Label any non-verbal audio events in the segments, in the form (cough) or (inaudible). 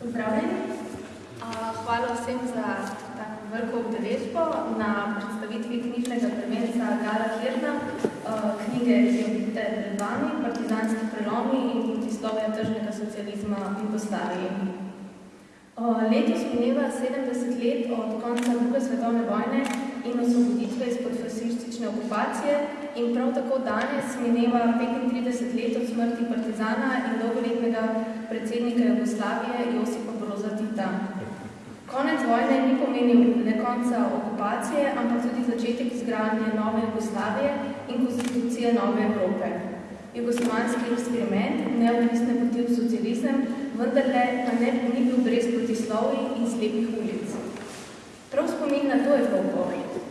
Pozdravljeni. Hvala vsem za tako veliko obdeležbo na predstavitvi knjižnega prvenca Gala Hirna, knjige, ki jo vidite pred vami, Partizanski prelomi in protislovja tržnega socializma v Jugoslaviji. Letos mineva 70 let od konca druge svetovne vojne in osvoboditve izpod fasistične okupacije in prav tako danes mineva 35 let od smrti partizana in dolgoletnega predsednika Jugoslavije Josipa Broza Tita. Konec vojne ni pomenil le konca okupacije, ampak tudi začetek izgradnje nove Jugoslavije in konstitucije nove Evrope. Jugoslovanski eksperiment, neodvisne poti v socializem, vendarle pa ne ni bil brez protislovij in slepih ulic. Prav spomin na to Evropo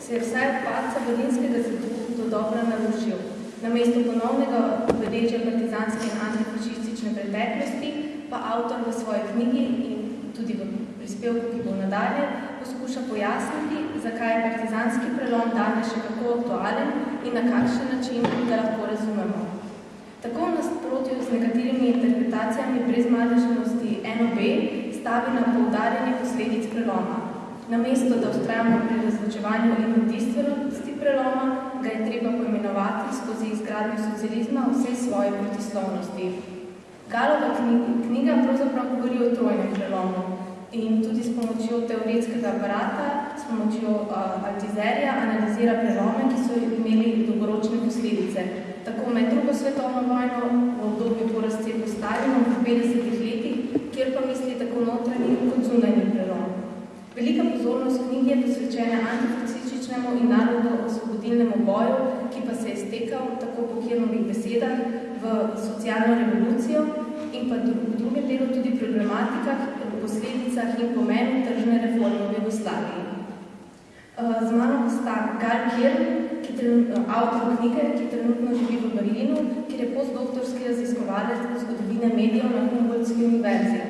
se je vsaj od padca Berlinskega zidu do dobra naložil. Namesto ponovnega obeležja partizanske in antifašistične preteklosti pa avtor v svoji knjigi in tudi v prispevku, ki bo nadalje, poskuša pojasniti, zakaj je partizanski prelom danes še kako aktualen in na kakšen način ga lahko razumemo. Tako v nasprotju z nekaterimi interpretacijami brezmadežnosti NOB stavi na poudarjanje posledic preloma. Namesto, da ustrajamo pri razločevanju in edinstvenosti preloma, ga je treba poimenovati skozi izgradnjo socializma vse svoje protislovnosti. Galova knjiga pravzaprav govori o trojnem prelomu in tudi s pomočjo teoretskega aparata, s pomočjo Altizerja analizira prelome, ki so imeli dolgoročne posledice. Tako med drugo svetovno vojno, v obdobju po razcepu Stalinom v 50 letih, kjer pa misli tako notranji kot zunanji prelom. Velika pozornost knjige je posvečena antifašističnemu in narodno-osvobodilnemu boju, ki pa se je stekal, tako po Kirnovih besedah, v socialno revolucijo in pa v drugem delu tudi problematikah, posledicah in pomenu tržne reforme v Jugoslaviji. Z mano sta Gal Kirn, ki avtor knjige, ki trenutno živi v Berlinu, kjer je postdoktorski raziskovalec zgodovine medijev na Humboldtski univerzi.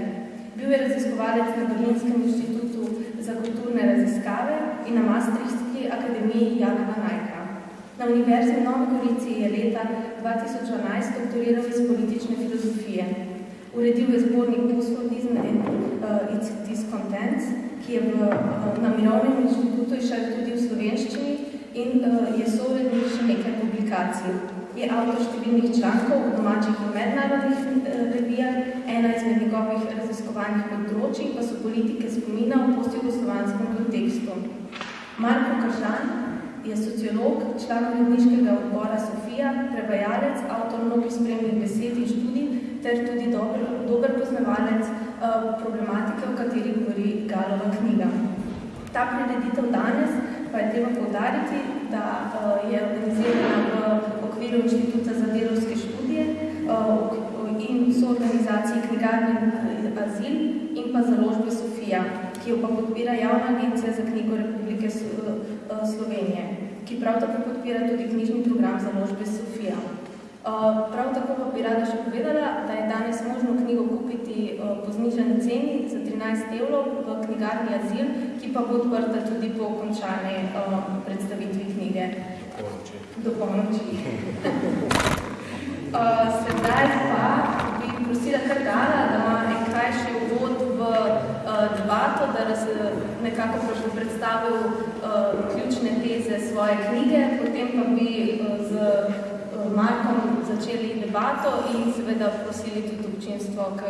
Bil je raziskovalec na Berlinskem inštitutu za kulturne raziskave in na Maastrichtski akademiji Jana Najka. Na Univerzi v Novi Gorici je leta 2012 doktoriral iz politične filozofije. Uredil je zbornik Postmodernizm and uh, its discontents, ki je v, na Mirovnem inštitutu išel tudi v slovenščini in uh, je sooredil še nekaj publikacij. Je avtor številnih člankov v domačih in mednarodnih revijah, ena izmed njegovih raziskovanih področij pa so politike spomina v postjugoslovanskem kontekstu. Marko Kržan je sociolog, član uredniškega odbora Sofija, prevajalec, avtor mnogih spremnih besed in študij ter tudi dober, dober poznavalec uh, problematike, o kateri govori Galova knjiga. Ta prireditev danes pa je treba poudariti, da uh, je organizirana v okviru Inštituta za delovske študije uh, in so organizaciji Knjigarni Azil in pa založbe Sofija, ki jo pa podpira Javna agencija za knjigo Republike Slovenije, ki prav tako podpira tudi knjižni program založbe Sofija. Prav tako pa bi rada še povedala, da je danes možno knjigo kupiti po znižani ceni za 13 evrov v knjigarni Azil, ki pa bo odprta tudi po končani predstavitvi knjige. Do polnoči. (laughs) Sedaj pa bi prosila kar Gala, da ima en krajši uvod v debato, da nas nekako predstavil ključne teze svoje knjige, potem pa bi z Markom začeli debato in seveda prosili tudi občinstvo k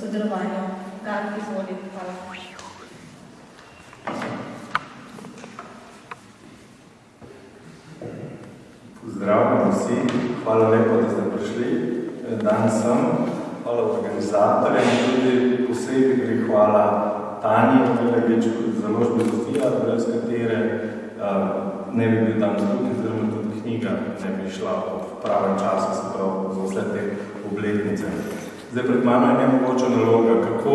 sodelovanju. Gar, izvoli. Hvala. Pozdravljeni vsi, hvala lepo, da ste prišli danes sem. Hvala organizatorjem tudi posebej hvala Tanji Velegič, založbe Sofija, brez katere uh, ne bi bil tam tudi, oziroma tudi knjiga ne bi šla v pravem času, se pravi za vse te obletnice. Zdaj pred mano je nemogoča naloga, kako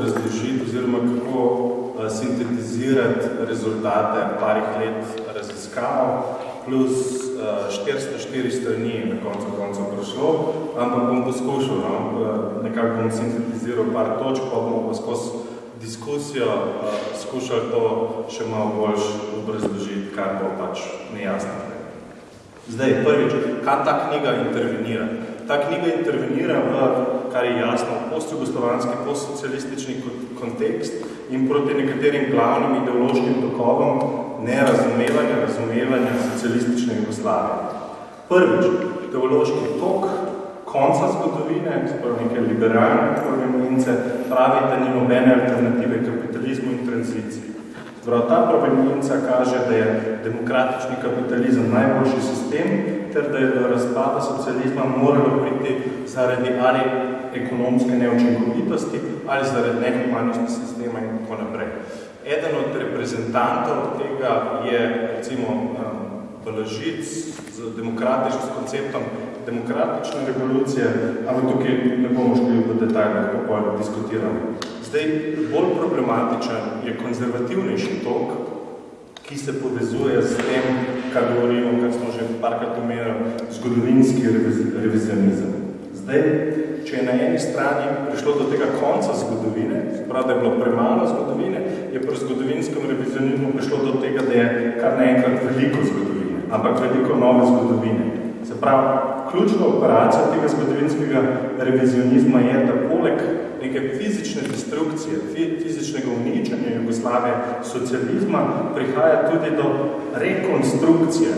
razložiti oziroma kako uh, sintetizirati rezultate parih let raziskav, plus uh, 404 strani na koncu koncev prišlo, ampak bom poskušal, no, nekako bom sintetiziral par točk, pa bomo pa skozi diskusijo uh, skušali to še malo bolj obrazložiti, kar bo pač nejasno. Zdaj, prvič, kaj ta knjiga intervenira? ta knjiga intervenira v, kar je jasno, postjugoslovanski, postsocialistični kontekst in proti nekaterim glavnim ideološkim tokovom nerazumevanja, razumevanja socialistične Jugoslavije. Prvič, ideološki tok konca zgodovine, spravo neke liberalne provenience, pravi, da ni nobene alternative kapitalizmu in tranziciji. Spravo, ta provenienca kaže, da je demokratični kapitalizem najboljši sistem, ter da je do razpada socializma moralo priti zaradi ali ekonomske neučinkovitosti ali zaradi nehumanosti sistema in tako naprej. Eden od reprezentantov tega je recimo Balažic z demokratičnim s konceptom demokratične revolucije, ampak tukaj ne bomo šli v detaljih, kako diskutiramo. Zdaj, bolj problematičen je konzervativnejši tok, ki se povezuje s tem, kar govorimo, kar smo že parkrat omenili, zgodovinski revizionizem. Zdaj, če je na eni strani prišlo do tega konca zgodovine, prav, da je bilo premalo zgodovine, je pri zgodovinskem revizionizmu prišlo do tega, da je kar naenkrat veliko zgodovine, ampak veliko nove zgodovine. Se pravi, ključna operacija tega zgodovinskega revizionizma je, da poleg neke fizične destrukcije, fizičnega uničanja Jugoslavije, socializma, prihaja tudi do rekonstrukcije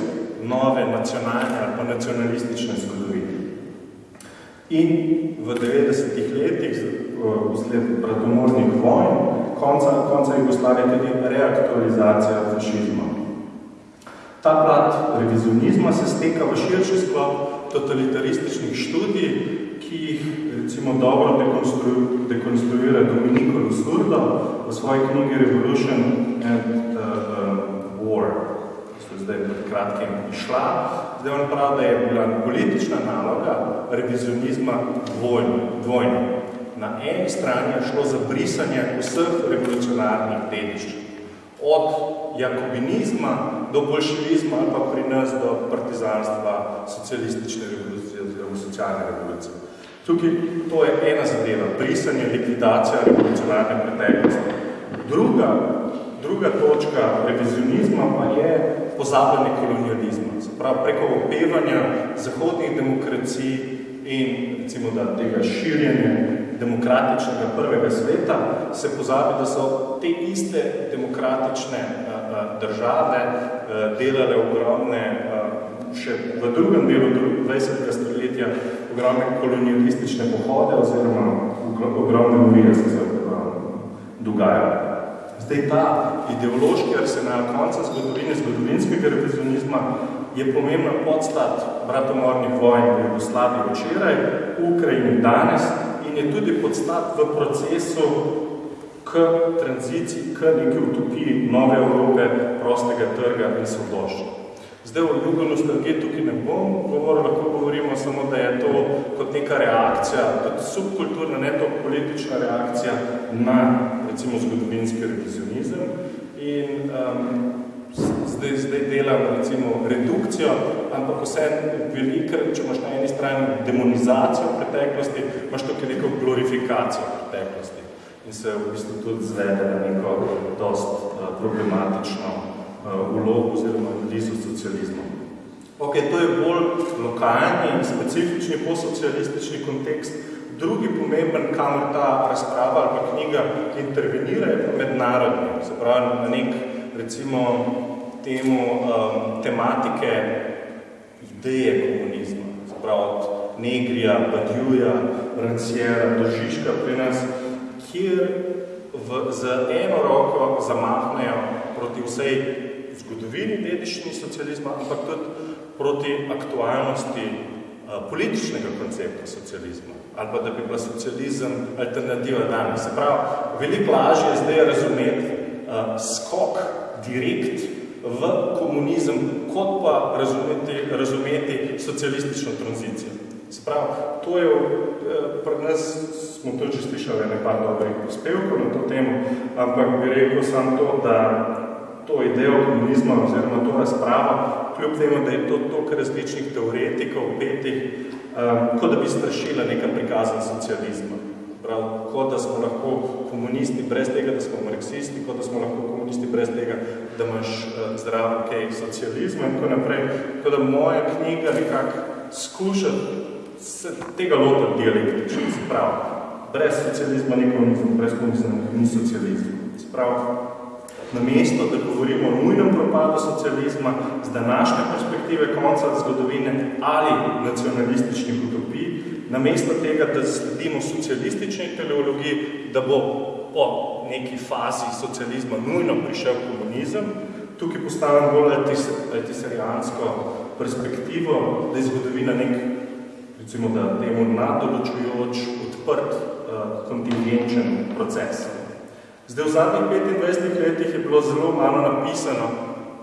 nove nacionalne ali pa nacionalistične zgodovine. In v 90-ih letih, vsled bradomornih vojn, konca, konca Jugoslavije tudi reaktualizacija fašizma. Ta plat revizionizma se steka v širši sklop totalitarističnih študij, ki jih recimo dobro dekonstruira Dominico Lusurdo v svoji knjigi Revolution and uh, uh, War, so zdaj pred kratkim išla. Zdaj on pravi, da je bila politična naloga revizionizma dvojna. Na eni strani je šlo za brisanje vseh revolucionarnih dediščin. Od jakobinizma do bolševizma ali pa pri nas do partizanstva, socialistične revolucije oziroma socialne revolucije. Tukaj to je ena zadeva, brisanje, likvidacija revolucionarne preteklosti. Druga, druga točka revizionizma pa je pozabljanje kolonializma. Se pravi, preko opevanja zahodnih demokracij in recimo da tega širjenja demokratičnega prvega sveta se pozabi, da so te iste demokratične države delale ogromne še v drugem delu 20. stoletja ogromne kolonialistične pohode oziroma ogromne morije so se dogajale. Zdaj ta ideološki arsenal konca zgodovine, zgodovinskega revizionizma je pomembna podstat bratomornih vojn v Jugoslaviji včeraj, v Ukrajini danes in je tudi podstat v procesu k tranziciji, k neki utopiji nove Evrope, prostega trga in svoboščine. Zdaj o jugonostalgiji tukaj ne bom govoril, lahko govorimo samo, da je to kot neka reakcija, tudi subkulturna, ne to politična reakcija na recimo zgodovinski revizionizem. In um, zdaj, zdaj delam recimo redukcijo, ampak vse veliko, če imaš na eni strani demonizacijo preteklosti, imaš tukaj neko glorifikacijo preteklosti. In se v bistvu tudi zvede na neko dost uh, problematično vlog uh, oziroma analizo socializma. Ok, to je bolj lokalni in specifični posocialistični kontekst. Drugi pomemben, kamor ta razprava ali pa knjiga intervenira, je pa mednarodni. Se pravi, na nek, recimo, temu um, tematike ideje komunizma. Se pravi, od Negrija, Badjuja, Ranciera, do Žižka pri nas, kjer v, z eno roko zamahnejo proti vsej zgodovini dediščini socializma, ampak tudi proti aktualnosti uh, političnega koncepta socializma ali pa da bi bila socializem alternativa danes. Se pravi, veliko lažje je zdaj razumeti uh, skok direkt v komunizem, kot pa razumeti, razumeti socialistično tranzicijo. Se pravi, to je, pri nas smo to že slišali nekaj dobrih prispevkov na to temo, ampak bi rekel sam to, da to idejo komunizma oziroma to razpravo, kljub temu, da je to toliko različnih teoretikov, petih, um, kot da bi strašila neka prikazan socializma. Prav, kot da smo lahko komunisti brez tega, da smo marksisti, kot da smo lahko komunisti brez tega, da imaš uh, zdravo kaj socializma in tako naprej. Tako da moja knjiga nekako skuša se tega lota dialektično, se pravi, brez socializma ni komunizm, brez komunizma ni socializm. Se pravi, na mesto, da govorimo o nujnem propadu socializma z današnje perspektive konca zgodovine ali nacionalističnih utopij, na mesto tega, da sledimo socialistični teleologiji, da bo po neki fazi socializma nujno prišel komunizem, tukaj postavim bolj altisarijansko perspektivo, da je zgodovina nek, recimo, da temu nadoločujoč, odprt, uh, kontingenčen proces. Zdaj, v zadnjih 25 letih je bilo zelo malo napisano,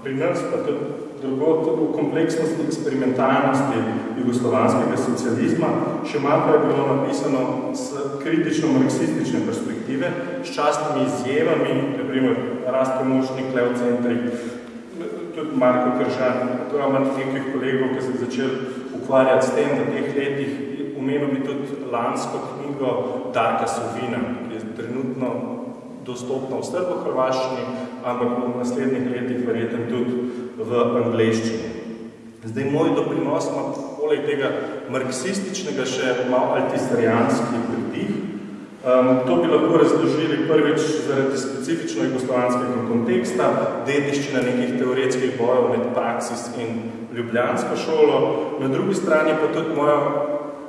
pri nas pa tudi drugo v kompleksnosti eksperimentalnosti jugoslovanskega socializma, še malo je bilo napisano s kritično-marksistične perspektive, s častnimi izjemami, naprimer Rastko Mušnik, Leo Centri, tudi Marko Kržan, to imam nekih kolegov, ki se začeli ukvarjati s tem v teh letih, umenil bi tudi lansko knjigo Darka Sovina, ki je trenutno dostopna v srbo-hrvaščini, ampak v naslednjih letih verjetno tudi v angleščini. Zdaj, moj doprinos ima poleg tega marksističnega še malo altisarijanski pridih. Um, to bi lahko razložili prvič zaradi specifično jugoslovanskega konteksta, dediščina nekih teoretskih bojev med Praxis in Ljubljansko šolo, na drugi strani pa tudi moja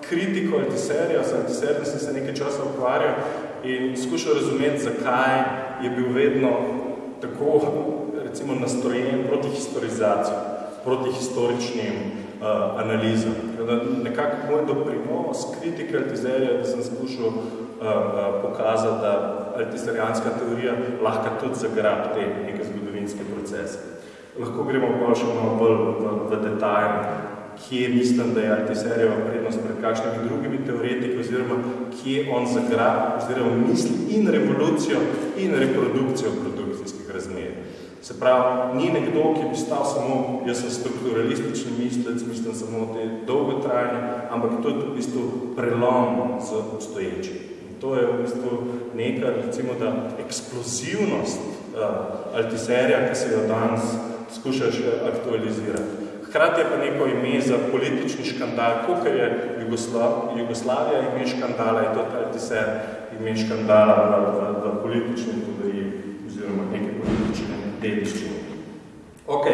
kritiko altiserijo, z altiserijo sem se nekaj časa ukvarjal in skušal razumeti, zakaj je bil vedno tako recimo nastrojen proti historizaciji, proti historičnim uh, analizam. Nekako moj doprinos kritike altizerija, da sem skušal uh, uh, pokazati, da altiserijanska teorija lahko tudi zagrabi te neke zgodovinske procese. Lahko gremo pa še malo bolj v, v detalj, kje mislim, da je Altiserjeva prednost pred kakšnimi drugimi teoretiki, oziroma kje on zagra, oziroma misli in revolucijo in reprodukcijo produkcijskih razmer. Se pravi, ni nekdo, ki bi stal samo, jaz sem strukturalistični mislec, mislim samo te dolgotrajne, ampak to je v bistvu prelom z obstoječim. To je v bistvu neka, recimo, da eksplozivnost uh, Altiserja, ki se jo danes skuša še aktualizirati. Hkrati je pa neko ime za politični škandal, koliko je Jugoslav, Jugoslavija ime škandala, je to Altiser ime škandala v, v, v politični teoriji oziroma neke politične dediščine. Ok,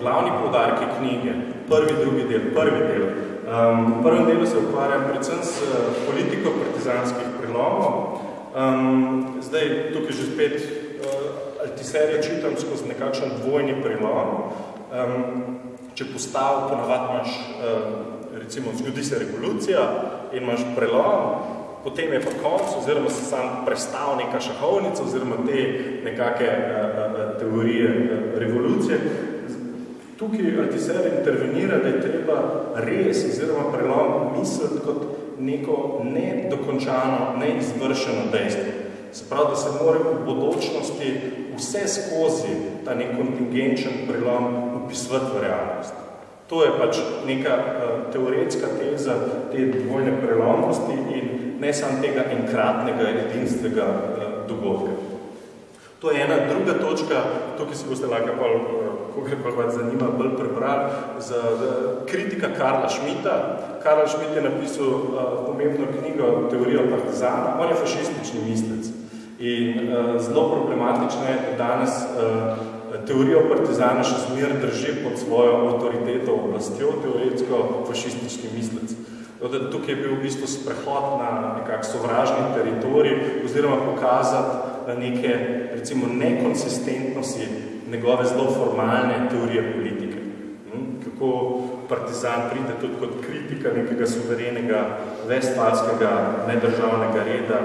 glavni poudarki knjige, prvi, drugi del, prvi del. Um, v prvem delu se ukvarjam predvsem s politiko partizanskih prelomov. Um, zdaj, tukaj že spet uh, Altiserja čitam skozi nekakšen dvojni prelom. Um, če postav, ponavad imaš, recimo, zgodi se revolucija in imaš prelom, potem je pa konc, oziroma se sam prestav neka šahovnica, oziroma te nekake teorije revolucije. Tukaj Altiser intervenira, da je treba res, oziroma prelom, misliti kot neko nedokončano, neizvršeno dejstvo. Se pravi, da se mora v bodočnosti vse skozi ta nek kontingenčen prelom upisovati v realnost. To je pač neka uh, teoretska teza te dvojne prelomnosti in ne samo tega enkratnega, edinstvenega uh, dogodka. To je ena druga točka, tukaj si boste lahko pa, koga pa vas zanima, bolj prebrali, za kritika Karla Šmita. Karl Šmit je napisal uh, pomembno knjigo Teorija partizana. On je fašistični mislec. In uh, zelo problematično je, da danes uh, teorijo partizana še zmer drži pod svojo avtoriteto oblastjo, teoretsko fašistični mislec. Tukaj je bil v bistvu sprehod na nekak sovražni teritorij oziroma pokazati neke, recimo, nekonsistentnosti njegove zelo formalne teorije politike. Hm? Kako partizan pride tudi kot kritika nekega suverenega vestfalskega nedržavnega reda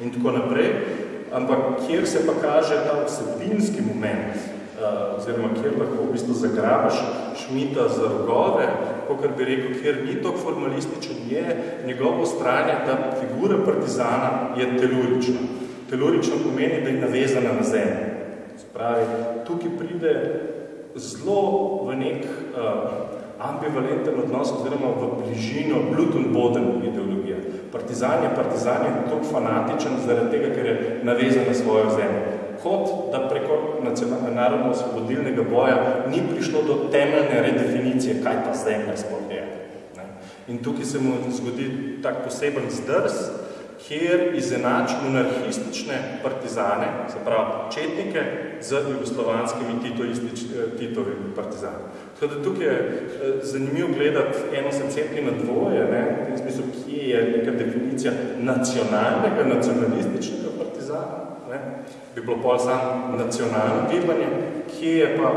in tako naprej ampak kjer se pa kaže ta vsebinski moment, uh, oziroma kjer lahko v bistvu zagrabaš Šmita za rogove, kakor bi rekel, kjer ni tok formalističen, je njegovo stranje, da figura partizana je telurična. Telurično pomeni, da je navezana na zemljo. Spravi, tukaj pride zelo v nek uh, ambivalenten odnos oziroma v bližino Bluton-Boden ideologije. Partizan je partizan je tako fanatičen zaradi tega, ker je navezan na svojo zemljo. Kot da preko narodno-osvobodilnega boja ni prišlo do temeljne redefinicije, kaj ta zemlja sploh je. In tukaj se mu zgodi tak poseben zdrs, kjer izenač monarhistične partizane, se pravi četnike, z jugoslovanskimi titovimi partizani. Tako da tukaj je eh, zanimivo gledati eno secenti na dvoje, ne, v tem smislu, kje je neka definicija nacionalnega, nacionalističnega partizana, ne, bi bilo pol sam nacionalno gibanje, kje je pa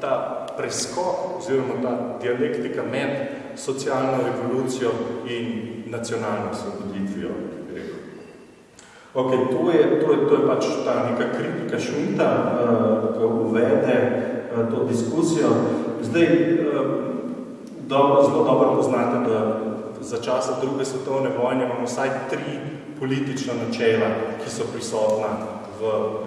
ta preskok oziroma ta dialektika med socialno revolucijo in nacionalno svoboditvijo. Ok, to je, to je, to je pač ta neka kritika šunta, uh, ki uvede to diskusijo. Zdaj, uh, dobro, zelo dobro poznate, da za časa druge svetovne vojne imamo vsaj tri politična načela, ki so prisotna v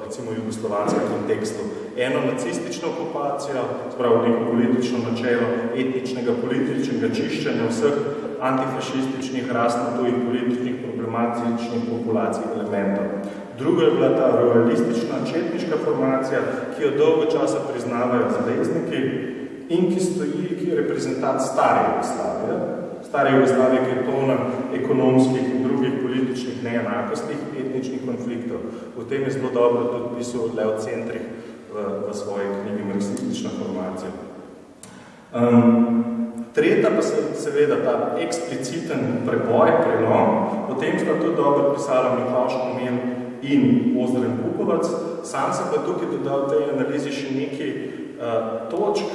recimo jugoslovanskem kontekstu. Eno nacistično okupacijo, spravo neko politično načelo etničnega političnega čiščenja vseh antifašističnih, rasno tujih političnih, problematičnih populacij elementov. Drugo je bila ta realistična četniška formacija, ki jo dolgo časa priznavajo zvezdniki in ki stoji, ki je reprezentant stare Jugoslavije, stare Jugoslavije, ki je polna ekonomskih in drugih političnih neenakostih, etničnih konfliktov. V tem je zelo dobro tudi pisal Leo Centrih v, v svoji knjigi Marxistična formacija. Um, tretja pa se seveda ta ekspliciten preboj, prelom, potem sta tudi dobro pisala Miklaš Komel in Ozdren Pukovac, sam se pa tukaj dodal tej analizi še nekaj uh, točk,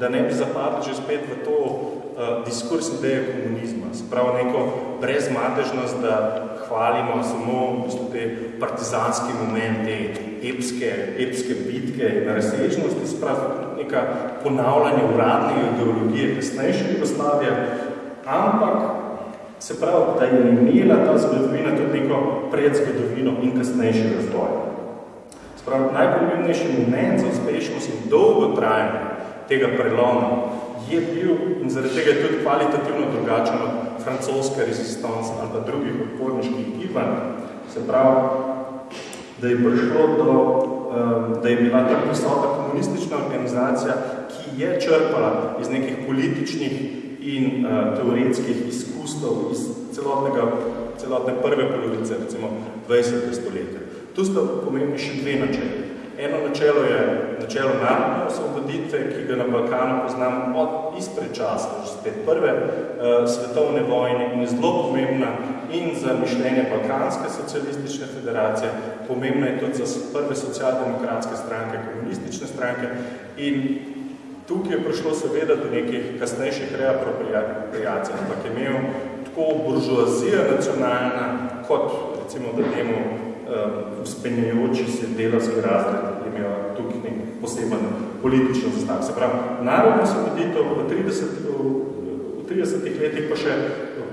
da ne bi zapadli že spet v to uh, diskurs ideje komunizma, spravo neko brezmadežnost, da hvalimo samo v te partizanski momente, epske, epske bitke na razsežnosti, spravo neka ponavljanje uradne ideologije kasnejše Jugoslavije, ampak se pravi, da je imela ta zgodovina tudi neko predzgodovino in kasnejši razvoj. Spravo, najpomembnejši moment za uspešnost in dolgo trajanje tega preloma je bil in zaradi tega je tudi kvalitativno drugačen od francoske rezistanse ali pa drugih odporniških gibanj. Se pravi, da je prišlo do, da je bila ta prisotna komunistična organizacija, ki je črpala iz nekih političnih in uh, teoretskih izkustov iz celotnega, celotne prve polovice, recimo 20. stoletja. Tu sta pomembni še dve načeli. Eno načelo je načelo narodne osvoboditve, ki ga na Balkanu poznam od izpred časa, že spet prve uh, svetovne vojne in je zelo pomembna in za mišljenje Balkanske socialistične federacije, pomembna je tudi za prve socialdemokratske stranke, komunistične stranke in tukaj je prišlo seveda do nekih kasnejših reapropriacij, ampak je imel tako buržuazija nacionalna, kot recimo da temu uspenjajoči se delavski razred imajo tukaj nek poseben političen zastav. Se pravi, narodno osvoboditev v 30, v 30 letih pa še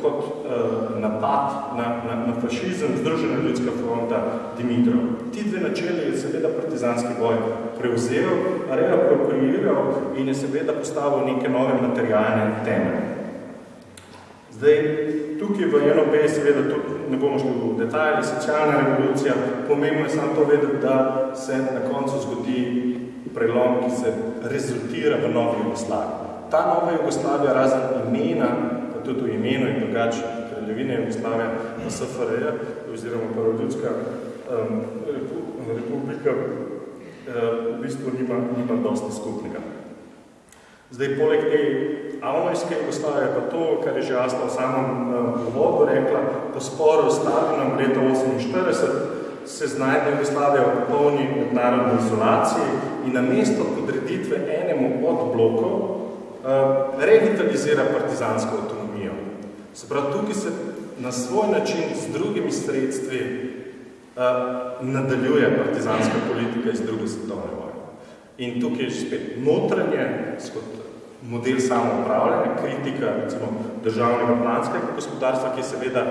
kot uh, napad na, na, na fašizem, združena ljudska fronta Dimitrov. Ti dve načeli je seveda partizanski boj prevzel, reapropriiral in je seveda postavil neke nove materialne temelje. Zdaj, tukaj v eno B seveda tudi ne bomo šli v detalje, socialna revolucija, pomembno je samo to vedeti, da se na koncu zgodi prelom, ki se rezultira v novi Jugoslaviji. Ta nova Jugoslavija razen imena, tudi v imenu in drugače kraljevine Jugoslavija na SFRJ, oziroma Paroljudska um, republika, uh, v bistvu nima, nima dosti skupnega. Zdaj, poleg te Avnojske Jugoslavije pa to, kar je že jasno v samem uvodu rekla, po sporu s Stalinom leta 1948 se znajde Jugoslavija v popolni mednarodni izolaciji in na mesto podreditve enemu od blokov uh, revitalizira partizansko avtonomijo. Se pravi, tukaj se na svoj način z drugimi sredstvi uh, nadaljuje partizanska politika iz druge svetovne vojne. In tukaj je spet notranje, kot model samoupravljanja, kritika recimo, državnega planskega gospodarstva, ki je seveda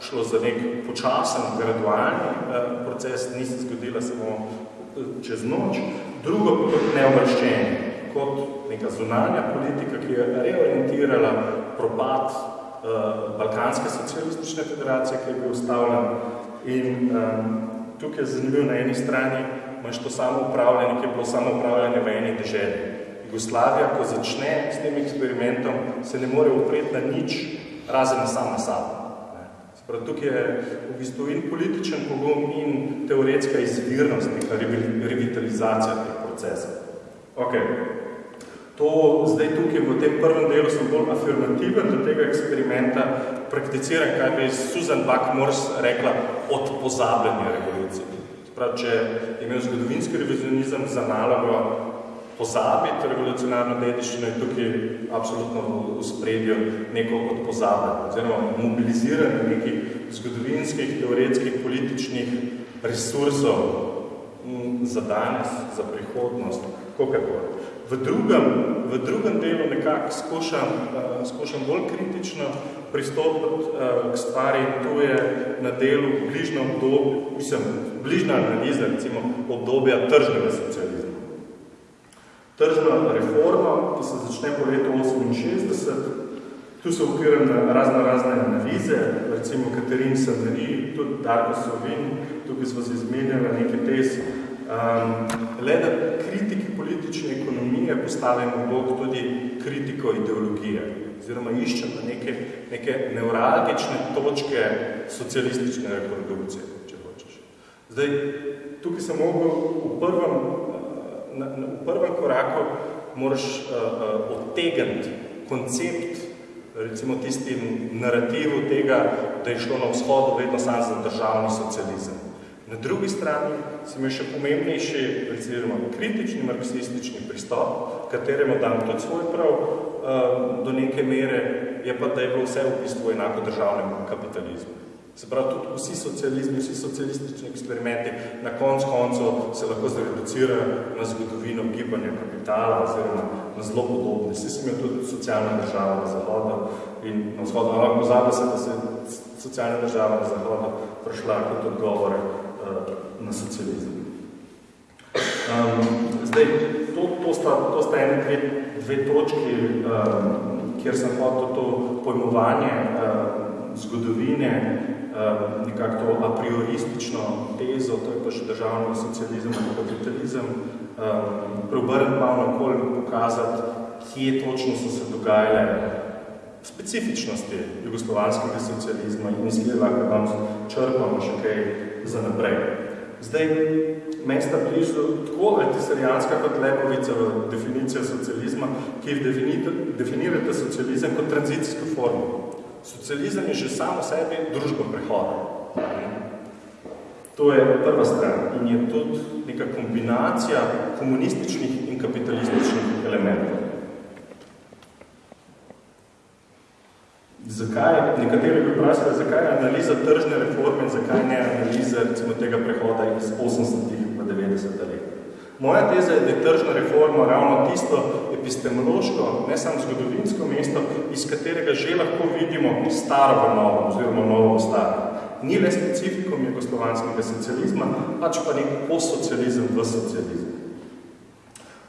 šlo za nek počasen, gradualni eh, proces, ni se zgodila samo eh, čez noč. Drugo kot neobrščenje, kot neka zunanja politika, ki je reorientirala propad Balkanske socialistične federacije, ki je bil ustavljen. In um, tukaj je zanimivo na eni strani, imaš to samo upravljanje, ki je bilo samo upravljanje v eni deželi. Jugoslavija, ko začne s tem eksperimentom, se ne more upreti na nič razen sama sabo. Sprav, tukaj je v bistvu in političen pogum in teoretska izvirnost, neka revitalizacija teh procesov. Ok, to zdaj tukaj v tem prvem delu sem bolj afirmativen do tega eksperimenta, prakticiran, kaj bi Susan Buck-Morse rekla, od pozabljanja revolucije. Sprav, če je imel zgodovinski revizionizem za nalogo pozabiti revolucionarno dediščino je tukaj absolutno v spredju neko od pozabljanja, oziroma mobiliziranje nekih zgodovinskih, teoretskih, političnih resursov za danes, za prihodnost, kakor. V drugem, v drugem delu nekako skušam, uh, skušam bolj kritično pristopiti uh, k stvari, to je na delu bližno obdobje, mislim, bližna analiza, recimo, obdobja tržnega socializma tržna reforma, ki se začne po letu 68. Tu se upiram na razne razne analize, recimo Katerin Saveri, tudi Darko Sovin, tukaj smo se izmenjali nekaj tez. Um, le da kritiki politične ekonomije postavimo bok tudi kritiko ideologije, oziroma iščemo neke, neke neuralgične točke socialistične reprodukcije, če hočeš. Zdaj, tukaj sem mogel v prvem na, na, v prvem koraku moraš uh, uh, odtegniti koncept, recimo tistim narativu tega, da je šlo na vzhodu vedno samo za državni socializem. Na drugi strani si imel še pomembnejši, recimo kritični marksistični pristop, kateremu dam tudi svoj prav uh, do neke mere, je pa, da je bilo vse v bistvu enako državnemu kapitalizmu. Se pravi, tudi vsi socializmi, vsi socialistični eksperimenti na konc koncu se lahko zreducirajo na zgodovino gibanja kapitala oziroma na zelo podobne. Vsi sem imel tudi socialna država na zahodu in na vzhodu, ampak pozabil se, da se socialna država na zahodu prišla kot odgovor uh, na socializem. Um, zdaj, to, to, sta, to sta ene dve, dve točki, um, kjer sem hotel to pojmovanje um, zgodovine Ehm, nekako to a prioristično tezo, to je pa še državni socializem ali kapitalizem, ehm, preobrniti malo nakol in pokazati, kje točno so se dogajale specifičnosti jugoslovanskega socializma in mislim, da vam črpamo še kaj za naprej. Zdaj, meni sta bližu tako altisarijanska kot Lepovica v definicijo socializma, ki definirate socializem kot tranzicijsko formo. Socializem je že samo sebi družbo prehoda. To je prva stran in je tudi neka kombinacija komunističnih in kapitalističnih elementov. Zakaj, nekateri bi vprašali, zakaj je analiza tržne reforme in zakaj ne analiza recimo tega prehoda iz 80-ih v 90 let. Moja teza je, da je tržna reforma ravno tisto epistemološko, ne samo zgodovinsko mesto, iz katerega že lahko vidimo staro v novo, oziroma novo v staro. Ni le specifikom jugoslovanskega socializma, pač pa nek postsocializem v socializem.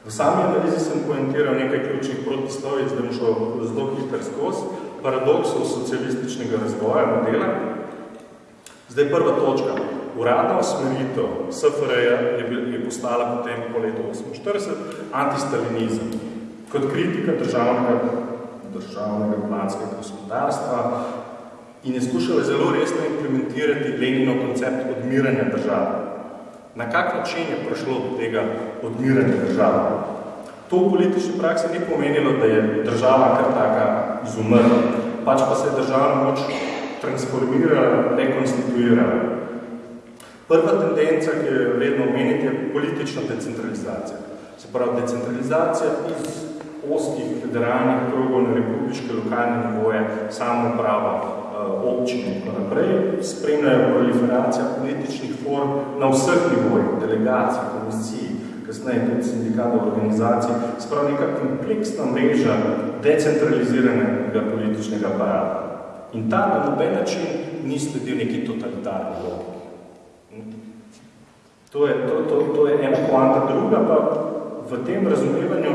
V sami analizi sem poentiral nekaj ključnih protislovic, da bom šel zelo hiter skozi, paradoksov socialističnega razvoja modela. Zdaj prva točka. Uradna usmeritev SFRJ je, je postala potem po letu 48 antistalinizem kot kritika državnega, državnega planskega gospodarstva in je skušala zelo resno implementirati Leninov koncept odmiranja države. Na kak način je prišlo do tega odmiranja države? To v politični praksi ni pomenilo, da je država kar taka izumrla, pač pa se je državna moč transformirala, rekonstituirala. Prva tendenca, ki je vredno omeniti, je politična decentralizacija. Se pravi, decentralizacija iz oskih federalnih krogov na republiške lokalne nivoje, samoprava, eh, občine in tako naprej, spremljajo proliferacija političnih form na vseh nivojih, delegacij, komisij, kasneje tudi sindikatov organizacij, sprav neka kompleksna mreža decentraliziranega političnega aparata. In ta na noben način ni sledil neki totalitarni logiki. To je, to, to, to je ena poanta. Druga pa v tem razumevanju,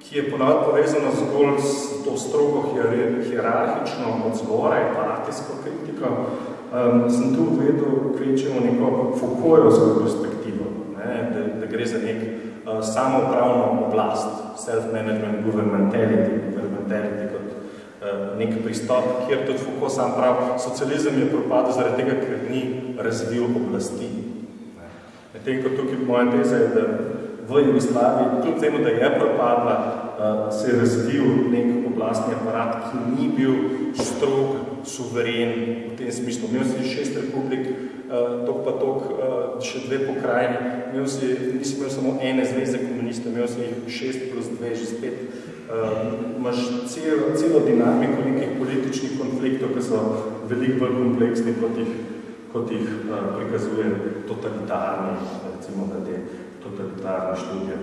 ki je ponavljati povezano zgolj s to strogo hierarhično od zgoraj, partijsko kritiko, um, sem tu vedel kvečemo neko Foucaultovsko perspektivo, ne, da, da gre za nek uh, samoupravno oblast, self-management, governmentality, governmentality kot nek pristop, kjer tudi Foucault sam prav, socializem je propadel zaradi tega, ker ni razvil oblasti. Medtem, ko tukaj moja teza je, da v Jugoslaviji, kljub temu, da je propadla, se je razvil nek oblastni aparat, ki ni bil strog, suveren v tem smislu. Imel si šest republik, tok pa tok, še dve pokrajini, imel si, nisi imel samo ene zveze komunistov, imel si šest plus dve, že spet uh, imaš cel, celo dinamiko nekih političnih konfliktov, ki so veliko bolj kompleksni, kot jih, kot jih uh, prikazuje totalitarni, recimo, da te totalitarne študije.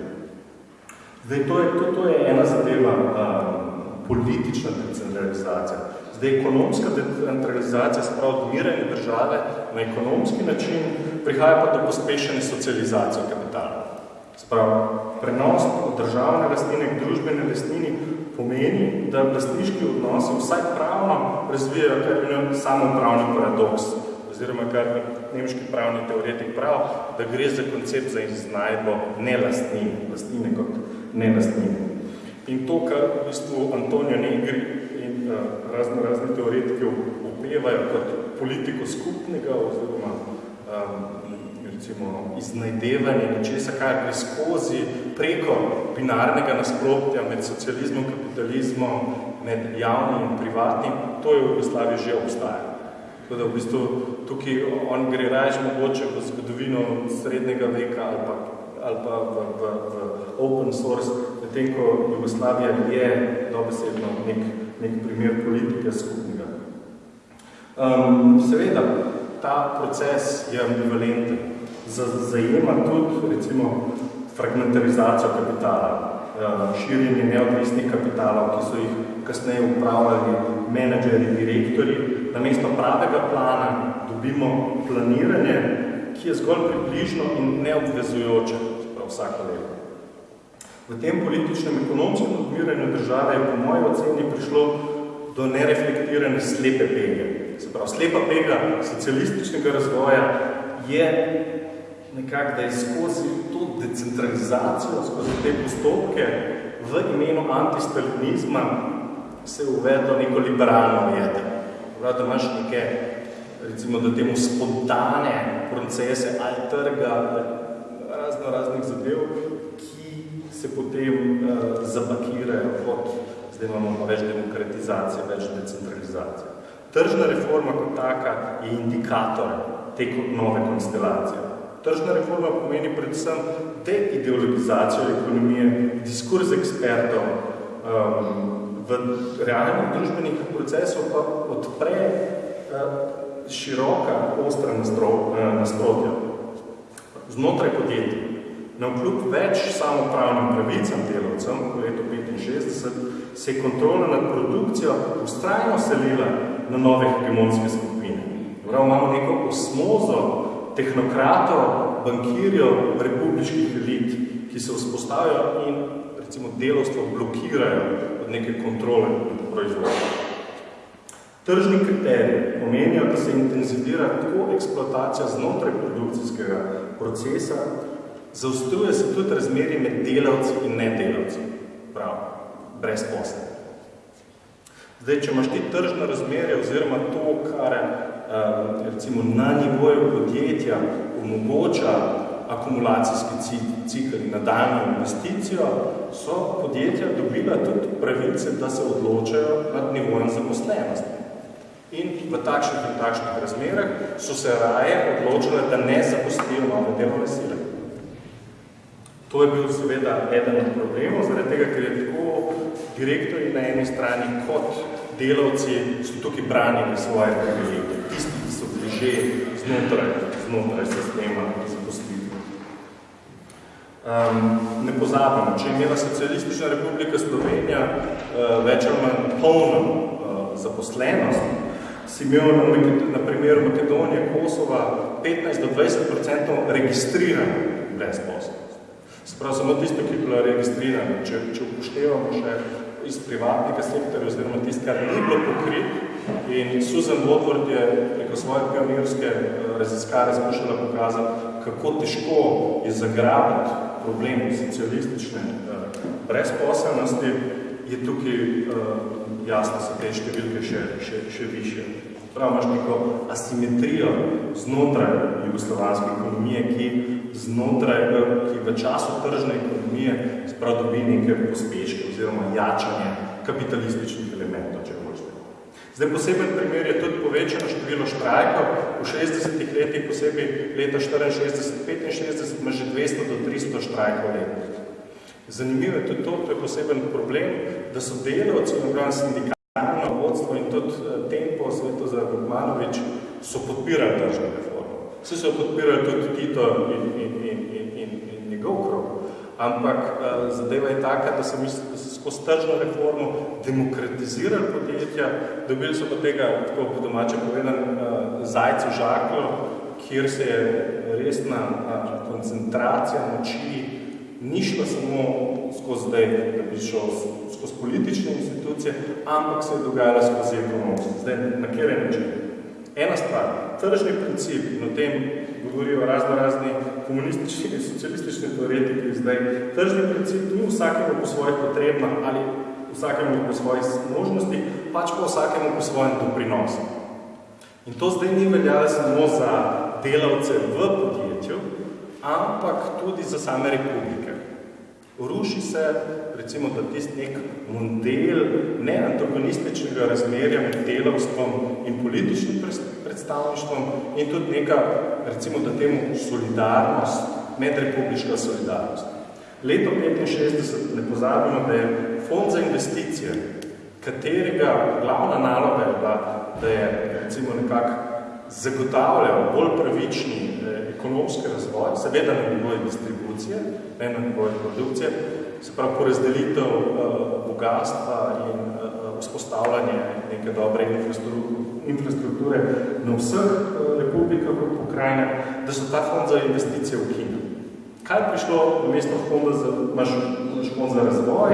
Zdaj, to je, to, to je ena zadeva um, politična decentralizacija. Zdaj, ekonomska decentralizacija, spravo odmiranje države na ekonomski način, prihaja pa do pospešene socializacije kapitala. Spravo, prenos od državne lastnine k družbene lastnini pomeni, da lastniški odnosi vsaj pravno razvijajo kar imen samopravni paradoks, oziroma kar nemški pravni teoretik prav, da gre za koncept za iznajdbo nelastnine, lastnine kot nelastnine. In to, kar v bistvu Antonio Negri razne, razne teoretike upevajo kot politiko skupnega oziroma um, recimo, iznajdevanje nečesa, kar gre skozi preko binarnega nasprotja med socializmom, kapitalizmom, med javnim in privatnim, to je v Jugoslaviji že obstaja. Tako da v bistvu tukaj on gre rajš mogoče v zgodovino srednjega veka ali pa, ali pa v, v, v open source, medtem ko Jugoslavija je dobesedno nek, nek primer politike skupnega. Um, seveda, ta proces je ambivalenten zajema tudi recimo fragmentarizacijo kapitala, širjenje neodvisnih kapitalov, ki so jih kasneje upravljali menedžeri, direktori. Namesto pravega plana dobimo planiranje, ki je zgolj približno in neobvezujoče vsako leto. V tem političnem ekonomskem odmiranju države je po moji oceni prišlo do nereflektirane slepe pege. Se pravi, slepa pega socialističnega razvoja je nekako, da je skozi to decentralizacijo, skozi te postopke v imenu antistalinizma se je uvedlo neko liberalno. Prav, da imaš neke, recimo, da temu spontane procese ali trga, razno raznih zadev, se potem uh, zapakirajo kot, zdaj imamo več demokratizacije, več decentralizacije. Tržna reforma kot taka je indikator te nove konstelacije. Tržna reforma pomeni predvsem deideologizacijo ekonomije, diskurs ekspertov um, v realnih družbenih procesov pa odpre uh, široka, ostra uh, nasprotja znotraj podjetij. Na vkljub več samopravnim pravicam delavcem v letu 65 se je kontrola nad produkcijo ustrajno selila na nove hegemonske skupine. Prav imamo neko osmozo tehnokratov, bankirjev, republiških elit, ki se vzpostavijo in recimo delovstvo blokirajo od neke kontrole proizvoda. Tržni kriterij pomenijo, da se intenzivira tako eksploatacija znotraj produkcijskega procesa, zaostruje se tudi razmerje med delavci in nedelavci, prav, brez posle. Zdaj, če imaš ti tržno razmerje oziroma to, kar Eh, recimo na nivoju podjetja omogoča akumulacijski cikl in nadaljno investicijo, so podjetja dobila tudi pravice, da se odločajo nad nivojem zaposlenosti. In v takšnih in takšnih razmerah so se raje odločile, da ne zaposlijo nove delovne sile. To je bil seveda eden od problemov, zaradi tega, ker je tako direktori na eni strani kot delavci so tukaj branili svoje privilegije že znotraj, znotraj sistema zaposlitve. Um, ne pozabimo, če je imela socialistična republika Slovenija uh, več ali manj polno uh, zaposlenost, si imel na, na primeru Makedonije, Kosova 15 do 20 registrirano brezposobnost. Sprav samo tisto, ki je bila registrirana, če, če upoštevamo še iz privatnega sektorja, oziroma tisto, kar ni bilo pokrit, In Susan Woodward je preko svoje pionirske eh, raziskave skušala pokazati, kako težko je zagrabiti problem socialistične eh, brezposelnosti. je tukaj uh, jasno so te številke še, še, še više. Prav imaš neko asimetrijo znotraj jugoslovanske ekonomije, ki znotraj, ki v času tržne ekonomije sprav dobi neke pospeške oziroma jačanje kapitalističnih elementov, če hočete. Zdaj, poseben primer je tudi povečano število štrajkov. V 60 letih, posebej leta 64-65, ima že 200 do 300 štrajkov letnih. Zanimivo je tudi to, to je poseben problem, da so delavci, napravljeno sindikalno vodstvo in tudi eh, tempo Sveto za Gutmanovič so podpirali tržno reformo. Vse so podpirali tudi Tito in, in, in, in, in, in njegov krog. Ampak uh, zadeva je taka, da so, misli, da so skozi tržno reformo demokratizirali podjetja, dobili so pa tega, tako po domače povedan, uh, zajcu žaklo, kjer se je resna uh, koncentracija moči ni šlo samo skozi zdaj, da bi šel skozi politične institucije, ampak se je dogajalo skozi ekonomsko. Zdaj, na kjer je način? Ena stvar, tržni princip, in o tem govorijo razno razni komunistični in socialistični teoretiki zdaj, tržni princip ni vsakemu po svojih potrebah ali vsakemu po svojih možnosti, pač pa vsakemu po svojem doprinosu. In to zdaj ni veljalo samo za delavce v podjetju, ampak tudi za same republike. Ruši se, recimo, da tist nek model neantagonističnega razmerja med delavstvom in političnim predstavništvom in tudi neka, recimo, da temu solidarnost, medrepubliška solidarnost. Leto 65 ne pozabimo, da je fond za investicije, katerega glavna naloga je bila, da je, recimo, nekako zagotavljal bolj pravični ekonomski razvoj, seveda na nivoji distribucije, ne na nivoji produkcije, se pravi porazdelitev uh, bogatstva in uh, vzpostavljanje neke dobre infrastrukture na vseh uh, republikah pokrajine, da so ta fond za investicije v Kino. Kaj je prišlo na mesto fonda za, imaš, imaš fond za razvoj,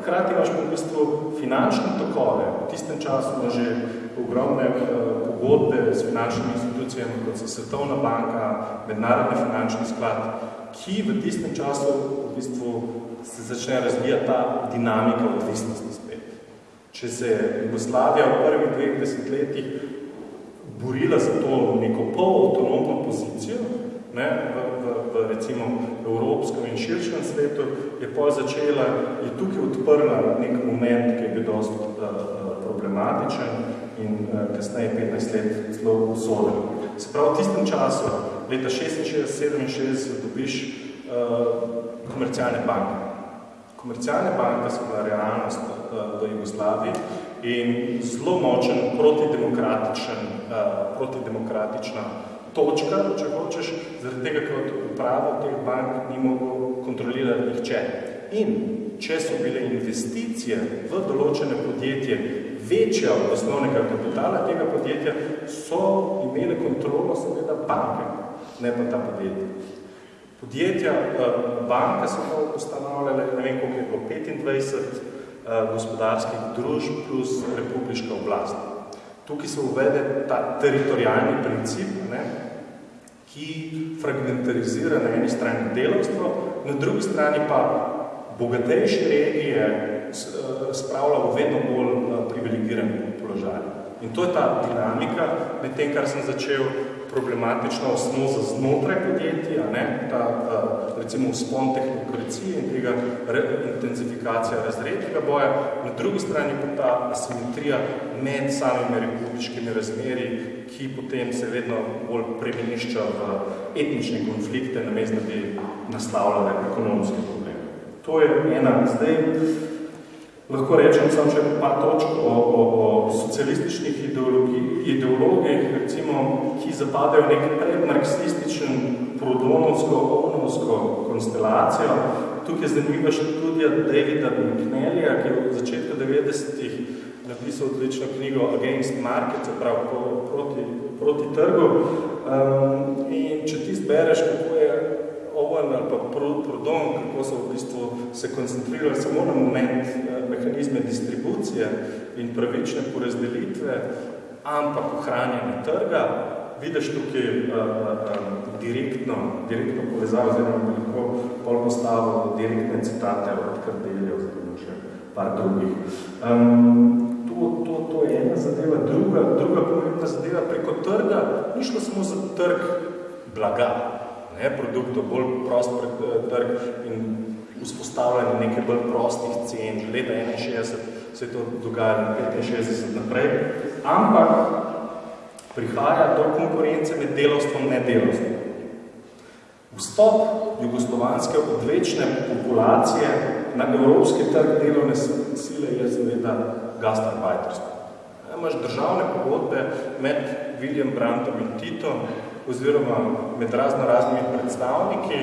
hkrati imaš v bistvu finančne tokove. V tistem času ima že ogromne uh, pogodbe s finančnimi institucijami, kot so Svetovna banka, Mednarodni finančni sklad, ki v tistem času v bistvu se začne razvijati ta dinamika odvisnosti spet. Če se je Jugoslavija v prvih dveh desetletjih borila za to neko pol-autonomno pozicijo, ne, v, v, v recimo evropskem in širšem svetu, je pol začela, je tukaj odprla nek moment, ki je bil dosti uh, problematičen in uh, kasneje 15 let zelo usoden. Se pravi, v tistem času, leta 66-67, dobiš uh, komercialne banke. Komercialne banke so bila realnost uh, v Jugoslaviji in zelo močen protidemokratičen, uh, protidemokratična točka, če hočeš, zaradi tega, ker upravo teh bank ni mogel kontrolirati nihče. In če so bile investicije v določene podjetje večja od osnovnega kapitala tega podjetja, so imele kontrolo seveda banke, ne pa ta podjetja. Podjetja, eh, banke so pa ustanavljale, ne vem, koliko je bilo, 25 eh, gospodarskih družb plus republiška oblast. Tukaj se uvede ta teritorijalni princip, ne, ki fragmentarizira na eni strani delovstvo, na drugi strani pa bogatejše regije eh, spravlja v vedno bolj eh, privilegiran položaj. In to je ta dinamika, med tem, kar sem začel problematična osnova znotraj podjetja, ne, ta recimo vzpon tehnokracije in tega re, intenzifikacija razrednega boja, na drugi strani pa ta asimetrija med samimi republiškimi razmeri, ki potem se vedno bolj premenišča v etnične konflikte, namesto da bi naslavljale ekonomske probleme. To je ena zdaj Lahko rečem samo še pa točk o, o, o socialističnih ideologih, recimo, ki zapadajo nek predmarksističen prodonovsko-ovnovsko konstelacijo. Tukaj je zanimiva študija Davida McNellija, ki je v začetku 90-ih napisal odlično knjigo Against Market, prav proti, proti trgu. Um, in če ti zbereš, kako je Owen ali pa Proudhon, kako so v bistvu se koncentrirali samo na moment eh, mehanizme distribucije in pravične porazdelitve, ampak ohranjanje trga, vidiš tukaj uh, direktno, direktno povezavo, oziroma bi lahko pol postavil direktne citate od Kardelja oziroma še par drugih. Um, to, to, to je ena zadeva. Druga, druga pomembna zadeva preko trga ni šlo samo za trg blaga, ne, produktov, bolj prost trg in vzpostavljanje nekaj bolj prostih cen, že leta 61 se je to dogajalo, 65 naprej, ampak prihaja do konkurence med delovstvom in nedelovstvom. Vstop jugoslovanske odvečne populacije na evropski trg delovne sile je seveda gastarbeiterstvo. Imaš državne pogodbe med William Brandtom in Tito oziroma med razno raznimi predstavniki,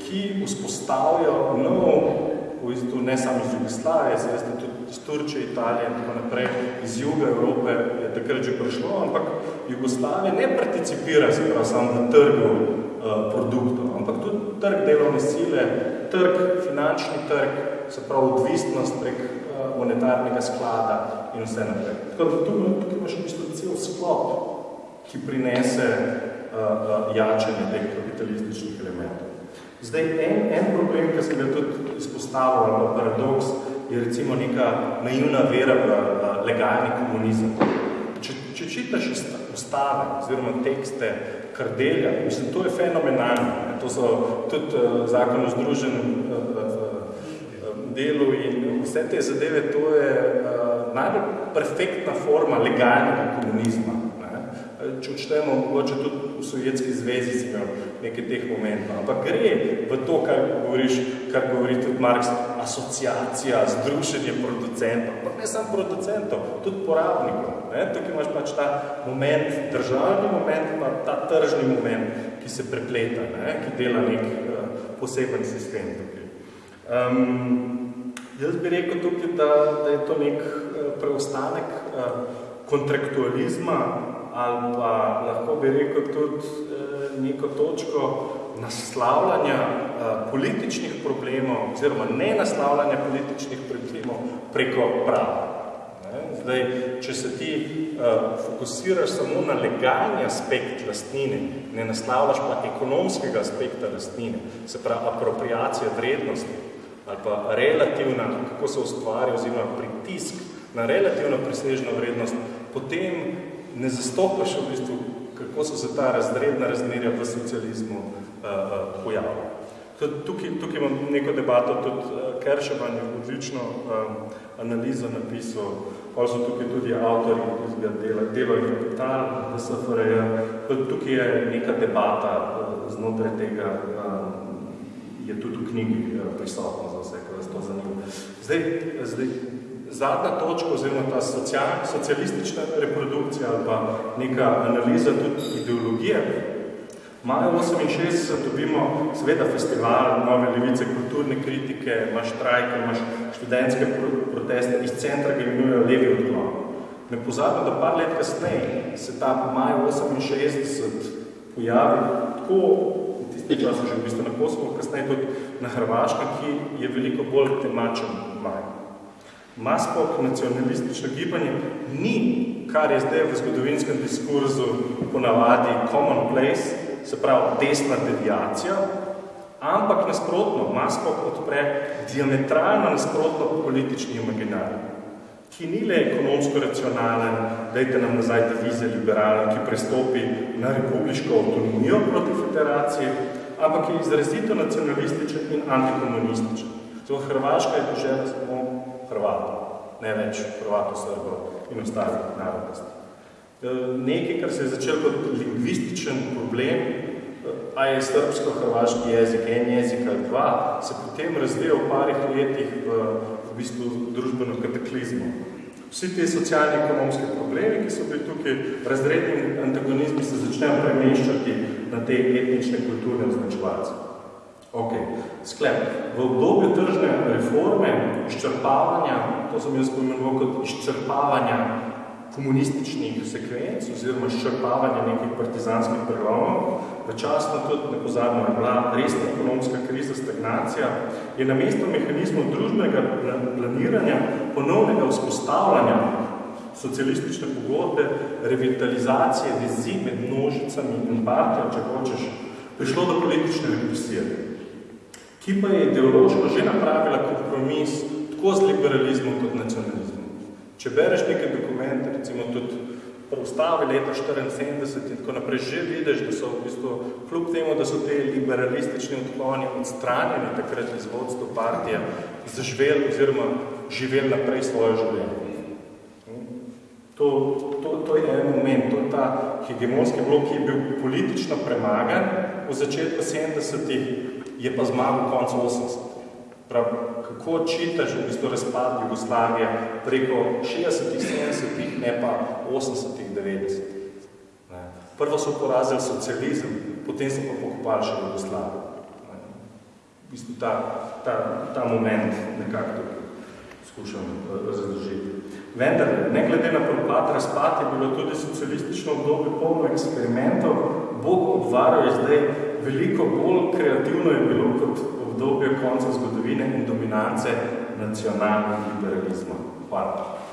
ki vzpostavijo nov, v bistvu ne samo iz Jugoslavije, se veste tudi iz Turčije, Italije in tako naprej, iz juga Evrope je takrat že prišlo, ampak Jugoslavija ne participira prav samo v trgu uh, produktov, ampak tudi trg delovne sile, trg, finančni trg, se prav odvisnost prek uh, monetarnega sklada in vse naprej. Tako da tukaj, tukaj imaš v bistvu cel sklop, ki prinese jačanje teh kapitalističnih elementov. Zdaj, en, en problem, ki sem ga tudi izpostavil, ali paradoks, je recimo neka naivna vera v legalni komunizem. Če, če čitaš ustave oziroma tekste Kardelja, mislim, to je fenomenalno. To so tudi uh, zakon o združenem uh, uh, delu in vse te zadeve, to je uh, najbolj perfektna forma legalnega komunizma. Odštejemo, mogoče tudi v Sovjetski zvezi si imel nekaj teh momentov. Ampak gre v to, kar govoriš, kar govori tudi Marx, asociacija, združenje producentov, pa ne samo producentov, tudi porabnikov. Ne? Tukaj imaš pač ta moment, državni moment, pa ta tržni moment, ki se prepleta, ne? ki dela nek uh, poseben sistem tukaj. Um, jaz bi rekel tukaj, da, da je to nek uh, preostanek uh, kontraktualizma ali pa lahko bi rekel tudi uh, neko točko naslavljanja uh, političnih problemov oziroma ne naslavljanja političnih problemov preko prava. Zdaj, če se ti uh, fokusiraš samo na legalni aspekt lastnine, ne naslavljaš pa ekonomskega aspekta lastnine, se pravi apropriacija vrednosti ali pa relativna, kako se ustvarja oziroma pritisk na relativno presežno vrednost, potem ne zastopaš v bistvu, kako so se ta razredna razmerja v socializmu uh, uh, pojavila. Tukaj, tukaj imam neko debato, tudi uh, Kerševan je odlično um, analizo napisal, pa so tukaj tudi avtori tega dela, delo in kapital SFRJ. Tukaj je neka debata uh, znotraj tega, um, je tudi v knjigi uh, prisotno za vse, kaj vas to zanima. Zdaj, zdaj zadnja točka oziroma ta social, socialistična reprodukcija ali pa neka analiza tudi ideologije. Maja 68 dobimo seveda festival Nove levice, kulturne kritike, imaš štrajke, imaš študentske proteste, iz centra ga imenujejo levi odklon. Ne pozabim, da par let kasneje se ta maj 68 pojavi tako, v tisti čas že v bistvu na Kosovo, kasneje tudi na Hrvaškem, ki je veliko bolj temačen maj. Maspok nacionalistično gibanje ni, kar je zdaj v zgodovinskem diskurzu ponavadi common place, se pravi desna deviacija, ampak nasprotno, Maspok odpre diametralno nasprotno politični imaginarij, ki ni le ekonomsko racionalen, dajte nam nazaj devize liberalen, ki prestopi na republiško avtonomijo proti federaciji, ampak je izrazito nacionalističen in antikomunističen. Zato Hrvaška je dožela samo Hrvatov, ne več Hrvatov, Srbov in ostalih narodnosti. E, nekaj, kar se je začel kot lingvističen problem, a je srbsko-hrvaški jezik, en jezik ali dva, se potem razvija v parih letih v, v bistvu družbeno kataklizmo. Vsi te socialno-ekonomske problemi, ki so bili tukaj, razredni antagonizmi se začnejo premeščati na te etnične kulturne označevalce. Ok, sklep. V obdobju tržne reforme, izčrpavanja, to sem jaz pomenoval kot izčrpavanja komunističnih sekvenc oziroma izčrpavanja nekih partizanskih prelomov, v časno tudi nepozadno je bila resna ekonomska kriza, stagnacija, je na mesto mehanizmov družbenega planiranja, ponovnega vzpostavljanja socialistične pogodbe, revitalizacije vezi med množicami in partijo, če hočeš, prišlo do politične represije ki pa je ideološko že napravila kompromis, tako z liberalizmom kot nacionalizmom. Če bereš neke dokumente, recimo tudi ustavi leta 74 in tako naprej, že vidiš, da so v bistvu, kljub temu, da so te liberalistični odkloni odstranjeni takrat iz vodstva partije, zaživeli oziroma živeli naprej svoje življenje. To, to, to je en moment, to je ta hegemonski blok, ki je bil politično premagan v začetku 70-ih, je pa zmagal v koncu 80 Prav, kako čitaš v bistvu razpad Jugoslavije preko 60-ih, 70-ih, ne pa 80-ih, 90-ih. Prvo so porazili socializem, potem so pa pokopali še Jugoslavijo. V bistvu ta, ta, ta moment nekako tukaj skušam eh, razložiti. Vendar, ne glede na propad, razpad je bilo tudi socialistično obdobje polno eksperimentov. Bog obvaril je zdaj veliko bolj kreativno je bilo kot obdobje konca zgodovine in dominance nacionalnega liberalizma. Hvala.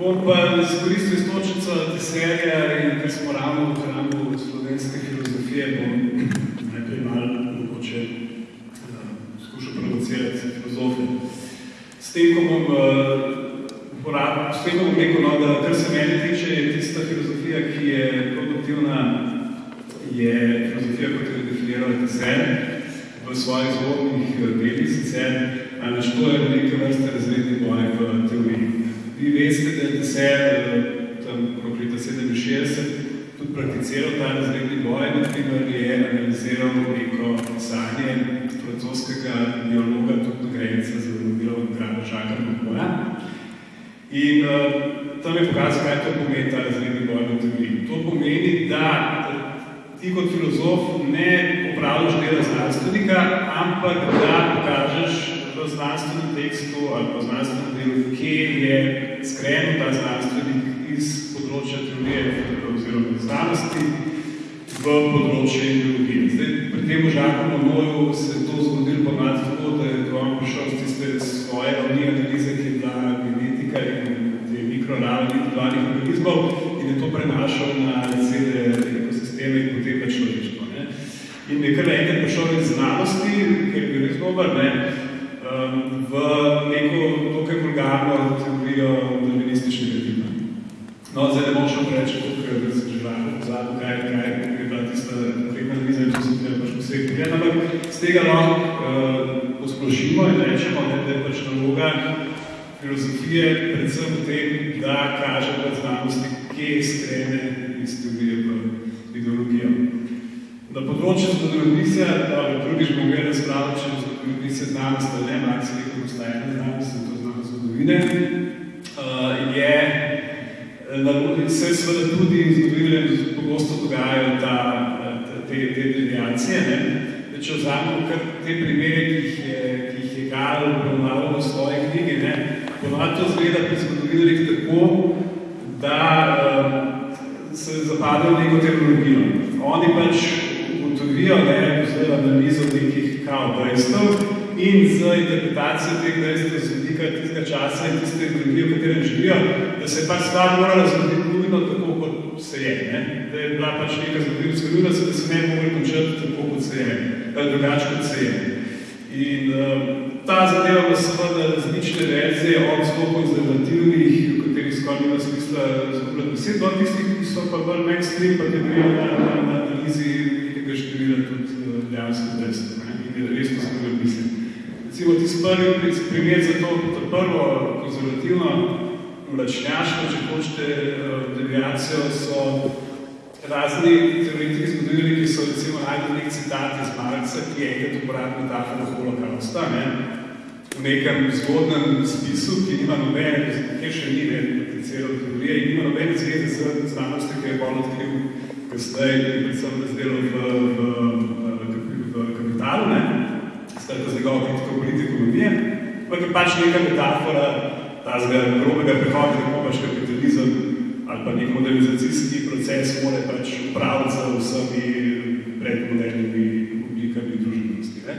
Bom pa izkoristil istočnico deserja in ker smo ravno v hramu slovenske filozofije, bom najprej malo mogoče uh, skušal provocirati filozofe. S tem, ko bom eh, uporabil, s tem, ko bom rekel, no, da kar se meni tiče, je tista filozofija, ki je produktivna, je filozofija, kot jo je definiral deser v svojih zgodnih delih, eh, sicer analiziral ta razredni boj, naprimer je analiziral neko sanje francoskega biologa, tudi nagrajenca za Nobelovo nagrado Žaka Mokora. In uh, tam je pokazal, kaj to pomeni ta razredni boj v teoriji. To pomeni, da ti kot filozof ne opravljaš dela znanstvenika, ampak da pokažeš v znanstvenem tekstu ali pa znanstvenem delu, kje je skrenil ta znanstvenik iz področja teorije znanosti v področje ideologije. Zdaj, pri tem Žaku Monoju se je to zgodilo ponad tako, da je on prišel z tiste svoje ravni analize, ki je bila genetika in te mikroravni individualnih organizmov in je to prenašal na cele ekosisteme in potem na človeštvo. Ne? In je kar enkrat prišel iz znanosti, ker je bil res dober, ne? Besed, do tistih, ki so pa bolj mainstream, pa te grejo na, na, na analizi nekega števila tudi uh, dejansko dejstva. In res to sem mislim. Recimo, ti prvi primer za to, to prvo konzervativno mlačnjaško, če hočete, deviacijo, so razni teoretiki zgodovini, ki so recimo najdel nek citat iz Marca, ki je enkrat uporabil metaforo holokausta, ne? v nekem zgodnem spisu, ki nima nobene, kjer še ni ne, prakticirao teorije, in nima nobene zveze z znanosti, ki je bolj odkril kasneje, predvsem razdelal v, v, v, v kapitalu, ne? skratka z njegovo kritiko politiko ekonomije, ampak je pač neka metafora tazga grobega prehoda, kako pač kapitalizem ali pa nek modernizacijski proces mora pač upraviti za vsemi predmodernimi oblikami družbenosti. Ne?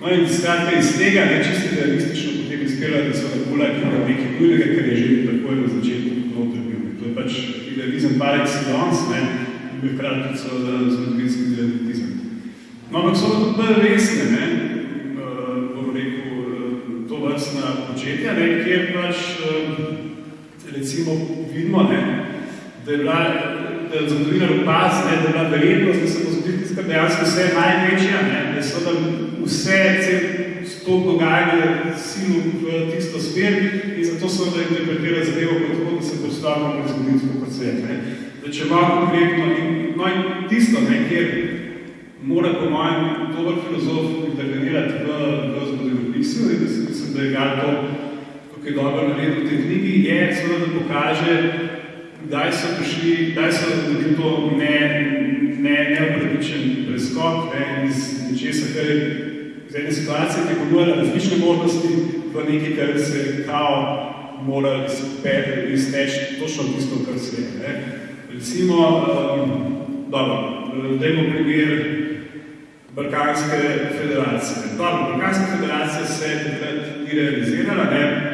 No in skratka iz tega, ne čisto realistično, izkrila, da so nekula nekaj nujnega, kar je že takoj na začetku noter bil. To je pač idealizem par excellence, ne, in bi hkrati tudi so zgodovinski idealizem. No, ampak so tudi bolj resne, ne, bom rekel, to vrstna početja, ne, kjer pač recimo vidimo, ne, da je bila, da je zgodovinar opaz, ne, da je bila verjetnost, da se bo zgodil tiska dejansko vse največja, ne, da so da vse, cel to dogajanje silo v tisto smer in zato so da interpretira zadevo kot tako, da se postavimo pred zgodovinsko svet. Ne. Da če malo konkretno, in, no in tisto, ne, kjer mora po mojem dober filozof intervenirati v, v zgodovinopisju in da se mislim, da je Gal to tukaj dobro naredil v tej knjigi, je seveda, da pokaže, kdaj so prišli, kdaj so naredili to ne, ne, neopravičen preskok ne, iz nečesa, kar je iz ene situacije, ki ponujala različne možnosti v nekaj, kar se kao mora izteči točno tisto, kar se je. Ne. Recimo, um, dobro, dajmo primer Balkanske federacije. Dobro, Balkanska federacija se je takrat ni realizirala, ne.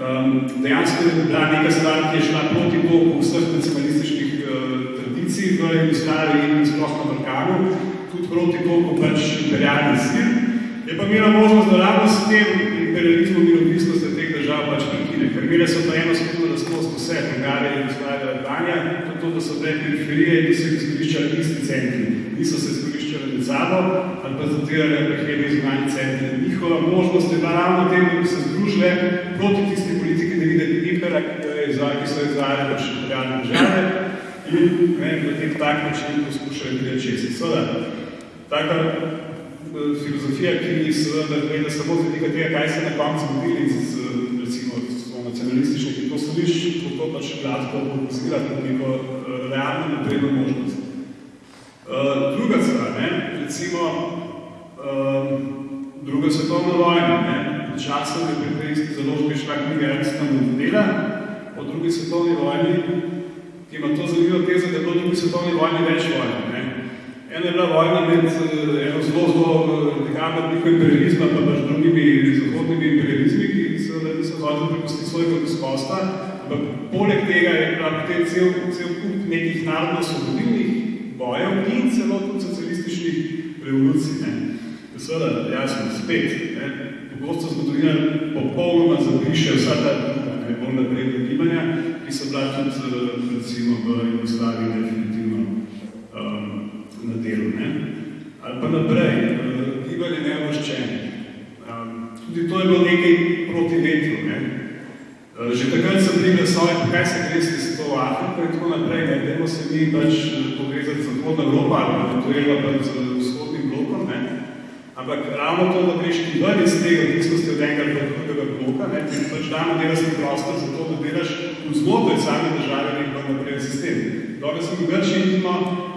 Um, dejansko je bila neka stvar, ki je šla proti toku vseh nacionalističnih uh, tradicij v Jugoslaviji in sploh na Balkanu, tudi proti toku pač imperialni sil. Je pa imela možnost, da ravno s tem imperializmom in odvisnosti teh držav pač prekine. Ker imele so pa eno skupno lastnost vse, Bolgarija, Jugoslavija, Albanija, to, da so bile periferije in niso izkoriščali isti centri. Niso se izkoriščali med sabo ali pa zatirali prehredni zunanji centri. Njihova možnost je bila ravno tem, da bi se združile proti tisti politiki, da vide impera, ki so izvajali pač imperialne države in ne, v tem tak način poskušali gledati česti. Seveda, taka filozofija, ki seveda gleda samo z vidika tega, kaj se na koncu zgodili z, recimo, s nacionalističnih, ki to sliš, kako pač gladko popozira kot neko uh, realno napredno možnost. Uh, druga stvar, ne, recimo, uh, druga svetovna vojna, ne, časno je pri tej isti založbi šla knjiga Ernsta Mondela o drugi svetovni vojni, ki ima to zanimivo tezo, da je v drugi svetovni vojni več vojne. Ena je bila vojna med eno zelo, zelo radikalno obliko imperializma, pa pač drugimi zahodnimi imperializmi, ki seveda niso zvodili prepustiti svojega gospodstva. Ampak poleg tega je potem cel, cel kup nekih narodno-svobodilnih bojev in celo tudi socialističnih revolucij. Ne. Seveda, jasno, spet, ne, pogosto zgodovina popolnoma zabriše vsa ta druga, ne, bolj napredna gibanja, ki so bila tudi, recimo, v Jugoslaviji definitivno um, na delu. Ne? Ali pa naprej, gibanje neovrščenih. Um, tudi to je bilo nekaj proti vetru. Ne? Uh, že takrat sem bili glasovi, kaj se gresti s to Afriko in tako naprej, ne dajmo se mi pač povezati z Zahodna Evropa ali pa to je pa z vzhodnim blokom. Ne? Ampak ravno to, da greš ti ven iz tega odvisnosti od enega ali drugega bloka, ne? ti pač damo delati prostor za to, da delaš v znotraj same države nek napreden sistem. Dobro sem v Grčiji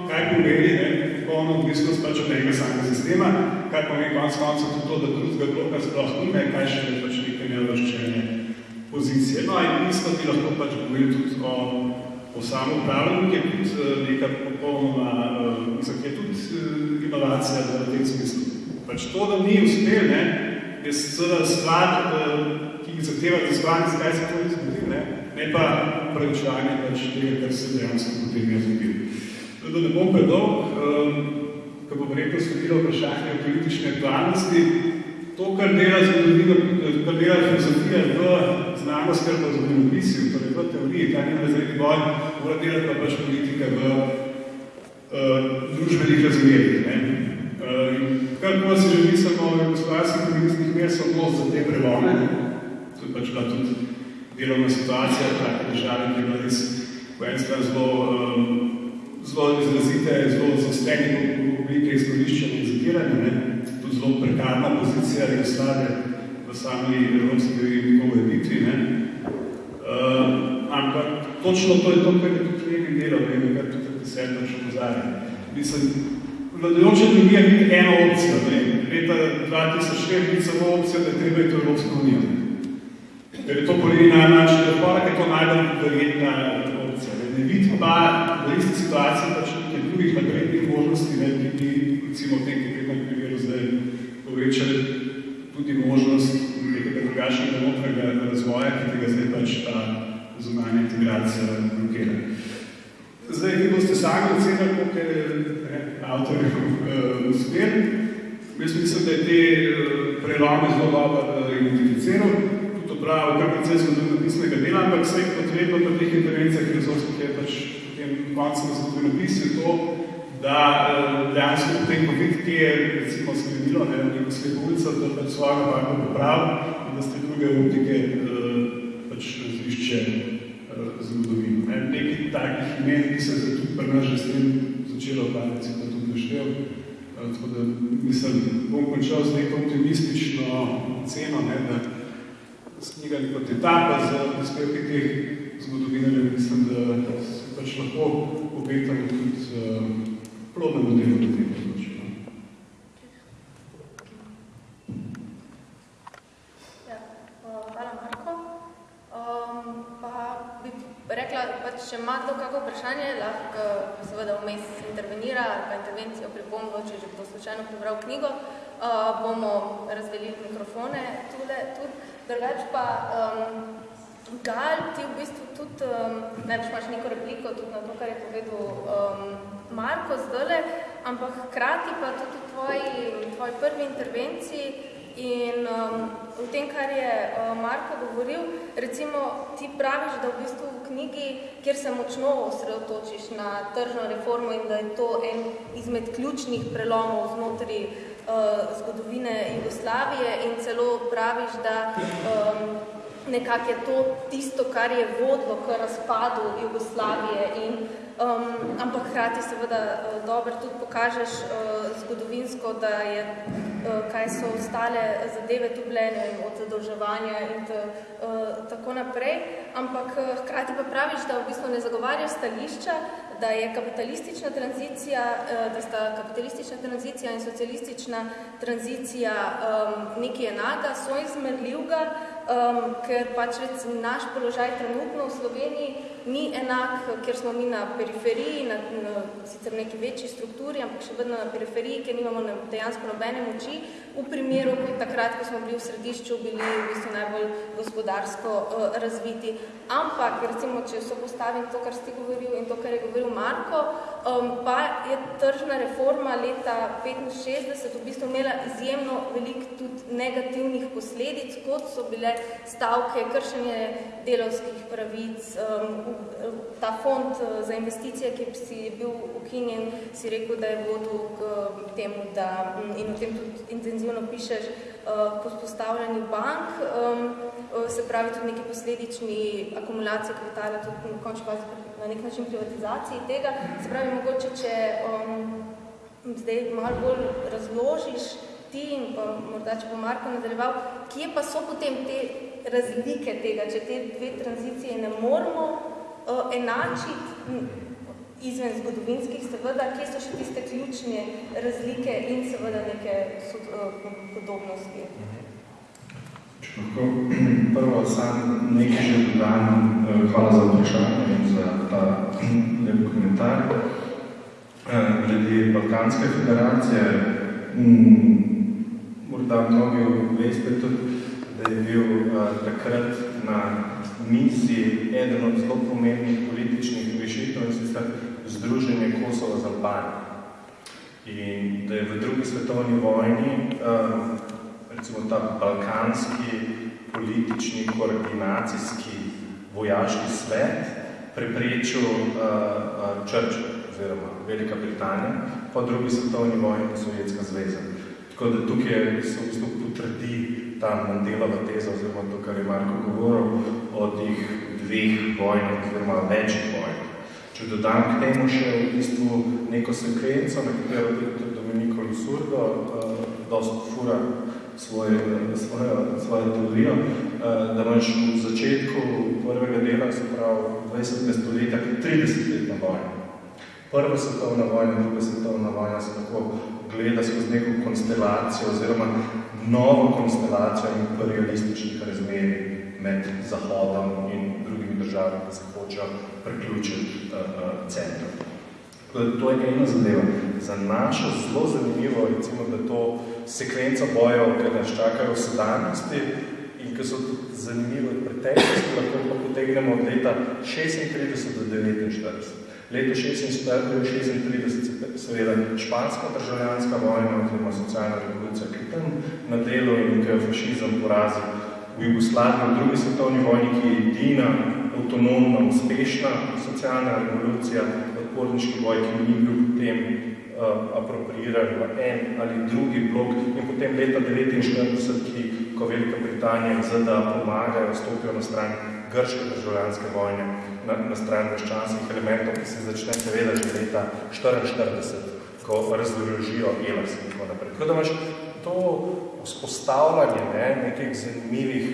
kaj pomeni, ne, popolno odvisnost pač od enega samega sistema, kaj pomeni konc konca tudi to, da drugega bloka sploh nime, kaj še je pač nekaj nevrščene pozicije. No in isto ti lahko pač govori tudi o, o samoupravljanju, ki je tudi neka popolnoma, mislim, ki je tudi inovacija v tem smislu. Pač to, da ni uspel, ne, je seveda stvar, ki jih zahteva raziskovanje, zakaj se to ni zgodil, ne, ne pa preučevanje pač tega, kar se dejansko potem je zgodil. Da ne bom predolg, um, ko bom rekel sledilo vprašanje o politične aktualnosti, to, kar dela zgodovino, kar dela filozofija v znanost, kar pa zgodovinopisju, torej v teoriji, ta njim razredni boj, mora delati pa pač politika v uh, družbenih razmerih. Ne? Uh, kar ko se že mislimo v gospodarskih komunistnih mer, so odnos za te prelome. To je pač bila tudi delovna situacija, take države, ki je bila res v en stran zelo, um, zelo izrazite, zelo zaostrenih oblike izkoriščanja in zatiranja, tudi zelo prekarna pozicija Jugoslavije v sami evropski ureditvi. Uh, ampak točno to je to, kar je tudi Levin delal, ne kar tudi desetno še pozarja. Mislim, vladajoče drugija biti ena opcija. Ne? Leta 2004 biti samo opcija, da treba je to Evropska unija. Ker je to polini na način, da pa je to najbolj verjetna Ne, ne vidi pa v isti situaciji pač nekaj drugih naprednih možnosti, ne, ki bi, recimo v tem konkretnem primeru zdaj povečali tudi možnost nekega drugačnega notranjega razvoja, ki tega zdaj pač ta zunanja integracija blokira. Zdaj, vi boste sami ocenili, koliko je avtorjev uh, uspel. Jaz mislim, da je te uh, prelome zelo dobro uh, identificiral, opravil kar precej zgodovinopisnega dela, ampak vse potrebno pa teh intervencijah filozofskih je pač potem koncem zgodovinopisju to, da uh, dejansko potem COVID, ki je recimo sklenilo, ne, neko slepovico, da pač svojega parka popravil in da ste druge optike uh, pač razlišče zgodovino. Ne? Nekaj takih imen, ki se je tudi pri nas že s tem začelo se to tudi naštel. Tako da mislim, bom končal z neko optimistično ceno, ne, da s knjigami kot etapa za prispevke teh zgodovinarjev, mislim, da se pač lahko obetamo tudi uh, plodnemu delu do tega področja. Ja, hvala Marko. Um, pa bi rekla, pa če ima kdo kako vprašanje, lahko seveda vmes intervenira ali pa intervencijo pripombo, če že bo slučajno prebral knjigo, uh, bomo razdelili mikrofone tule, tudi. Drugač pa, um, Gal, ti v bistvu tudi, um, največ imaš neko repliko tudi na to, kar je povedal um, Marko zdajle, ampak hkrati pa tudi v tvoji, tvoji prvi intervenciji In um, v tem, kar je uh, Marko govoril, recimo ti praviš, da v bistvu v knjigi, kjer se močno osredotočiš na tržno reformo in da je to en izmed ključnih prelomov znotraj uh, zgodovine Jugoslavije in celo praviš, da um, nekako je to tisto, kar je vodilo k razpadu Jugoslavije in um, ampak hkrati seveda uh, dobro tudi pokažeš uh, zgodovinsko, da je kaj so ostale zadeve tu bile, ne vem, od zadolževanja in t, uh, tako naprej. Ampak hkrati pa praviš, da v bistvu ne zagovarjaš stališča, da je kapitalistična tranzicija, uh, da sta kapitalistična tranzicija in socialistična tranzicija um, nekaj enaka, so izmerljivga, um, ker pač recimo naš položaj trenutno v Sloveniji ni enak, ker smo mi na periferiji, na, na sicer neki večji strukturi, ampak še vedno na periferiji, ker nimamo na, dejansko nobene moči, v primeru, kot takrat, ko smo bili v središču, bili v bistvu najbolj gospodarsko uh, razviti. Ampak, recimo, če so postavim to, kar ste govoril in to, kar je govoril Marko, um, pa je tržna reforma leta 65 v bistvu imela izjemno veliko tudi negativnih posledic, kot so bile stavke, kršenje delovskih pravic, um, ta fond za investicije, ki si je bil ukinjen, si rekel, da je vodil k temu, da, in o tem tudi intenzivno pišeš, po spostavljanju bank, se pravi tudi neki posledični akumulacije kapitala, tudi fazi na nek način privatizaciji tega. Se pravi, mogoče, če um, zdaj malo bolj razložiš ti in pa morda, če bo Marko nadaljeval, kje pa so potem te razlike tega, če te dve tranzicije ne moramo uh, enačiti izven zgodovinskih, seveda, kje so še tiste ključne razlike in seveda neke uh, podobnosti. Lahko (clears throat) prvo sam nekaj že dodam, hvala za vprašanje in za ta (clears throat) lep komentar. Glede Balkanske federacije, morda mnogi veste tudi, da je bil takrat na misiji eden od zelo pomembnih političnih rešitev in sicer Združenje Kosova z Albanijo. In da je v drugi svetovni vojni recimo ta balkanski politični koordinacijski vojaški svet preprečil uh, uh, Churchill oziroma Velika Britanija po drugi svetovni vojni in Sovjetska zveza. Tako da tukaj se v bistvu potrdi ta Mandelova teza oziroma to, kar je Marko govoril o teh dveh vojnih oziroma večjih vojnih. Če dodam k temu še v bistvu neko sekvenco, na katero tudi Domenico Lusurdo uh, dost fura svoje, svojo, svojo teorijo, uh, da imaš v začetku prvega dela, se pravi 20. stoletja, 30-letna vojna. Prva svetovna vojna, druga svetovna vojna se tako gleda skozi neko konstelacijo oziroma novo konstelacijo imperialističnih razmerij med Zahodom in drugimi državami, ki se hočejo priključiti uh, centru. To je ena zadeva. Za našo zelo zanimivo, recimo, da to sekvenca bojev, ki nas čakajo v sedanjosti in ki so zanimive v preteklosti, lahko pa potegnemo od leta 36 do 49. Leto 1936 seveda španska državljanska vojna oziroma socialna revolucija, ki tam na delu in ki je fašizem porazil v Jugoslaviji v drugi svetovni vojni, ki je edina avtonomna, uspešna socialna revolucija, odporniški boj, ki ni bil potem uh, apropriiran v en ali drugi blok in potem leta 1949, ki, ko Velika Britanija in ZDA pomagajo, stopijo na stran grške državljanske vojne, na, na stran meščanskih elementov, ki se začne seveda že leta 1944, ko razložijo Elas in tako naprej. Tako da imaš to vzpostavljanje ne, nekih zanimivih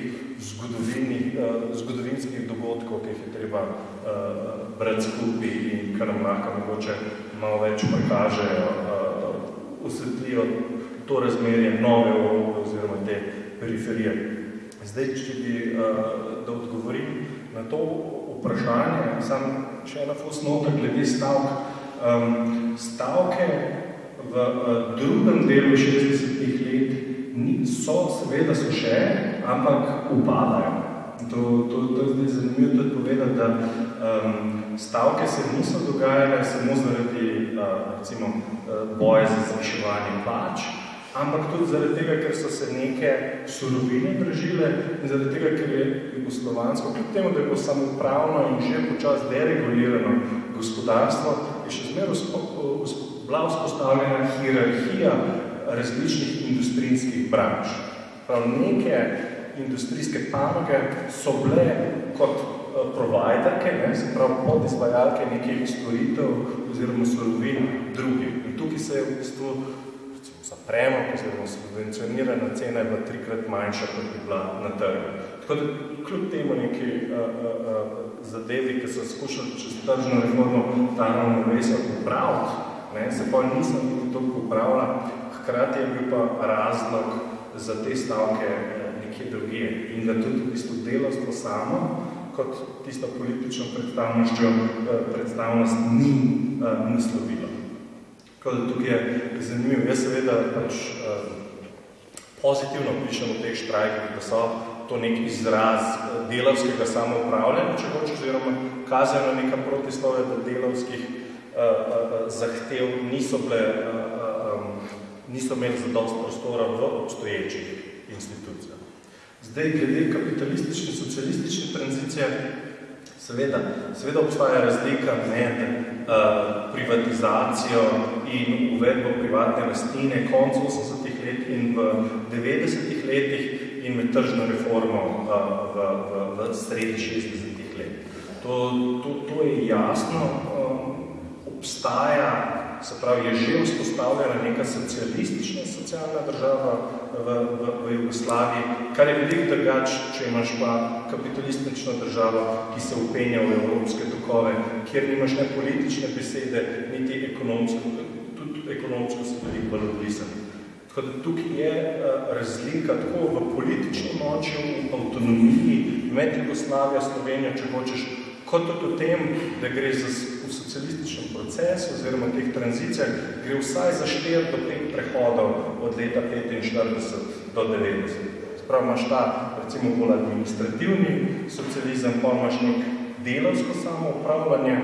uh, zgodovinskih dogodkov, ki jih je treba uh, brati skupaj in kar nam lahko mogoče malo več prikažejo, uh, osvetlijo to razmerje nove Evrope oziroma te periferije. Zdaj, če bi, uh, da odgovorim na to vprašanje, sam še ena fusnota glede stavk. Um, stavke v uh, drugem delu 60-ih let ni, so, seveda so še, ampak upadajo. To, to, to je zdaj zanimivo tudi povedati, da um, stavke se niso dogajale samo zaradi uh, recimo, uh, boja za zviševanje plač, ampak tudi zaradi tega, ker so se neke surovine držile in zaradi tega, ker je jugoslovansko, kljub temu, da je bilo samopravno in že počas deregulirano gospodarstvo, je še zmer bila vzpostavljena hierarhija različnih industrijskih branž. Prav neke industrijske panoge so bile kot providerke, ne, se pravi podizvajalke nekih storitev oziroma surovin drugih. In tukaj se je v bistvu za premog oziroma subvencionirana cena je bila trikrat manjša, kot bi bila na trgu. Tako da kljub temu neki uh, uh, zadevi, ki so skušali čez tržno reformo ta ravnovesja popraviti, ne, se pa nisem niti toliko popravila, hkrati je bil pa razlog za te stavke nekje drugje in da tudi v bistvu delovstvo samo kot tisto politično predstavnostjo, predstavnost ni uh, naslovilo. Tako da tukaj je zanimivo. Jaz seveda pač uh, pozitivno pišem v teh štrajkih, da so to nek izraz delavskega samoupravljanja, če hočeš, oziroma kazajo na neka protislove, da delavskih uh, uh, zahtev niso, bile, uh, um, niso imeli zadost prostora v obstoječih institucijah. Zdaj, glede kapitalistične, socialistične tranzicije, seveda, seveda obstaja razlika med uh, privatizacijo in uvedbo privatne lastnine konc 80-ih let in v 90-ih letih in med tržno reformo uh, v, v, v sredi 60-ih let. To, to, to je jasno, um, obstaja, se pravi, je že vzpostavljena neka socialistična socialna država v, v, v Jugoslaviji, kar je veliko drugač, če imaš pa kapitalistično državo, ki se upenja v evropske tokove, kjer nimaš ne politične besede, niti ekonomsko, tudi ekonomsko se veliko bolj odlisan. Tako da tukaj je uh, razlika tako v politični moči, v avtonomiji med Jugoslavijo, Slovenijo, če hočeš, kot tudi v tem, da gre za v socialističnem procesu oziroma teh tranzicijah, gre vsaj za 4 do 5 prehodov od leta 45 do 90. Sprav imaš ta, recimo, bolj administrativni socializem, pa imaš nek delovsko samoupravljanje,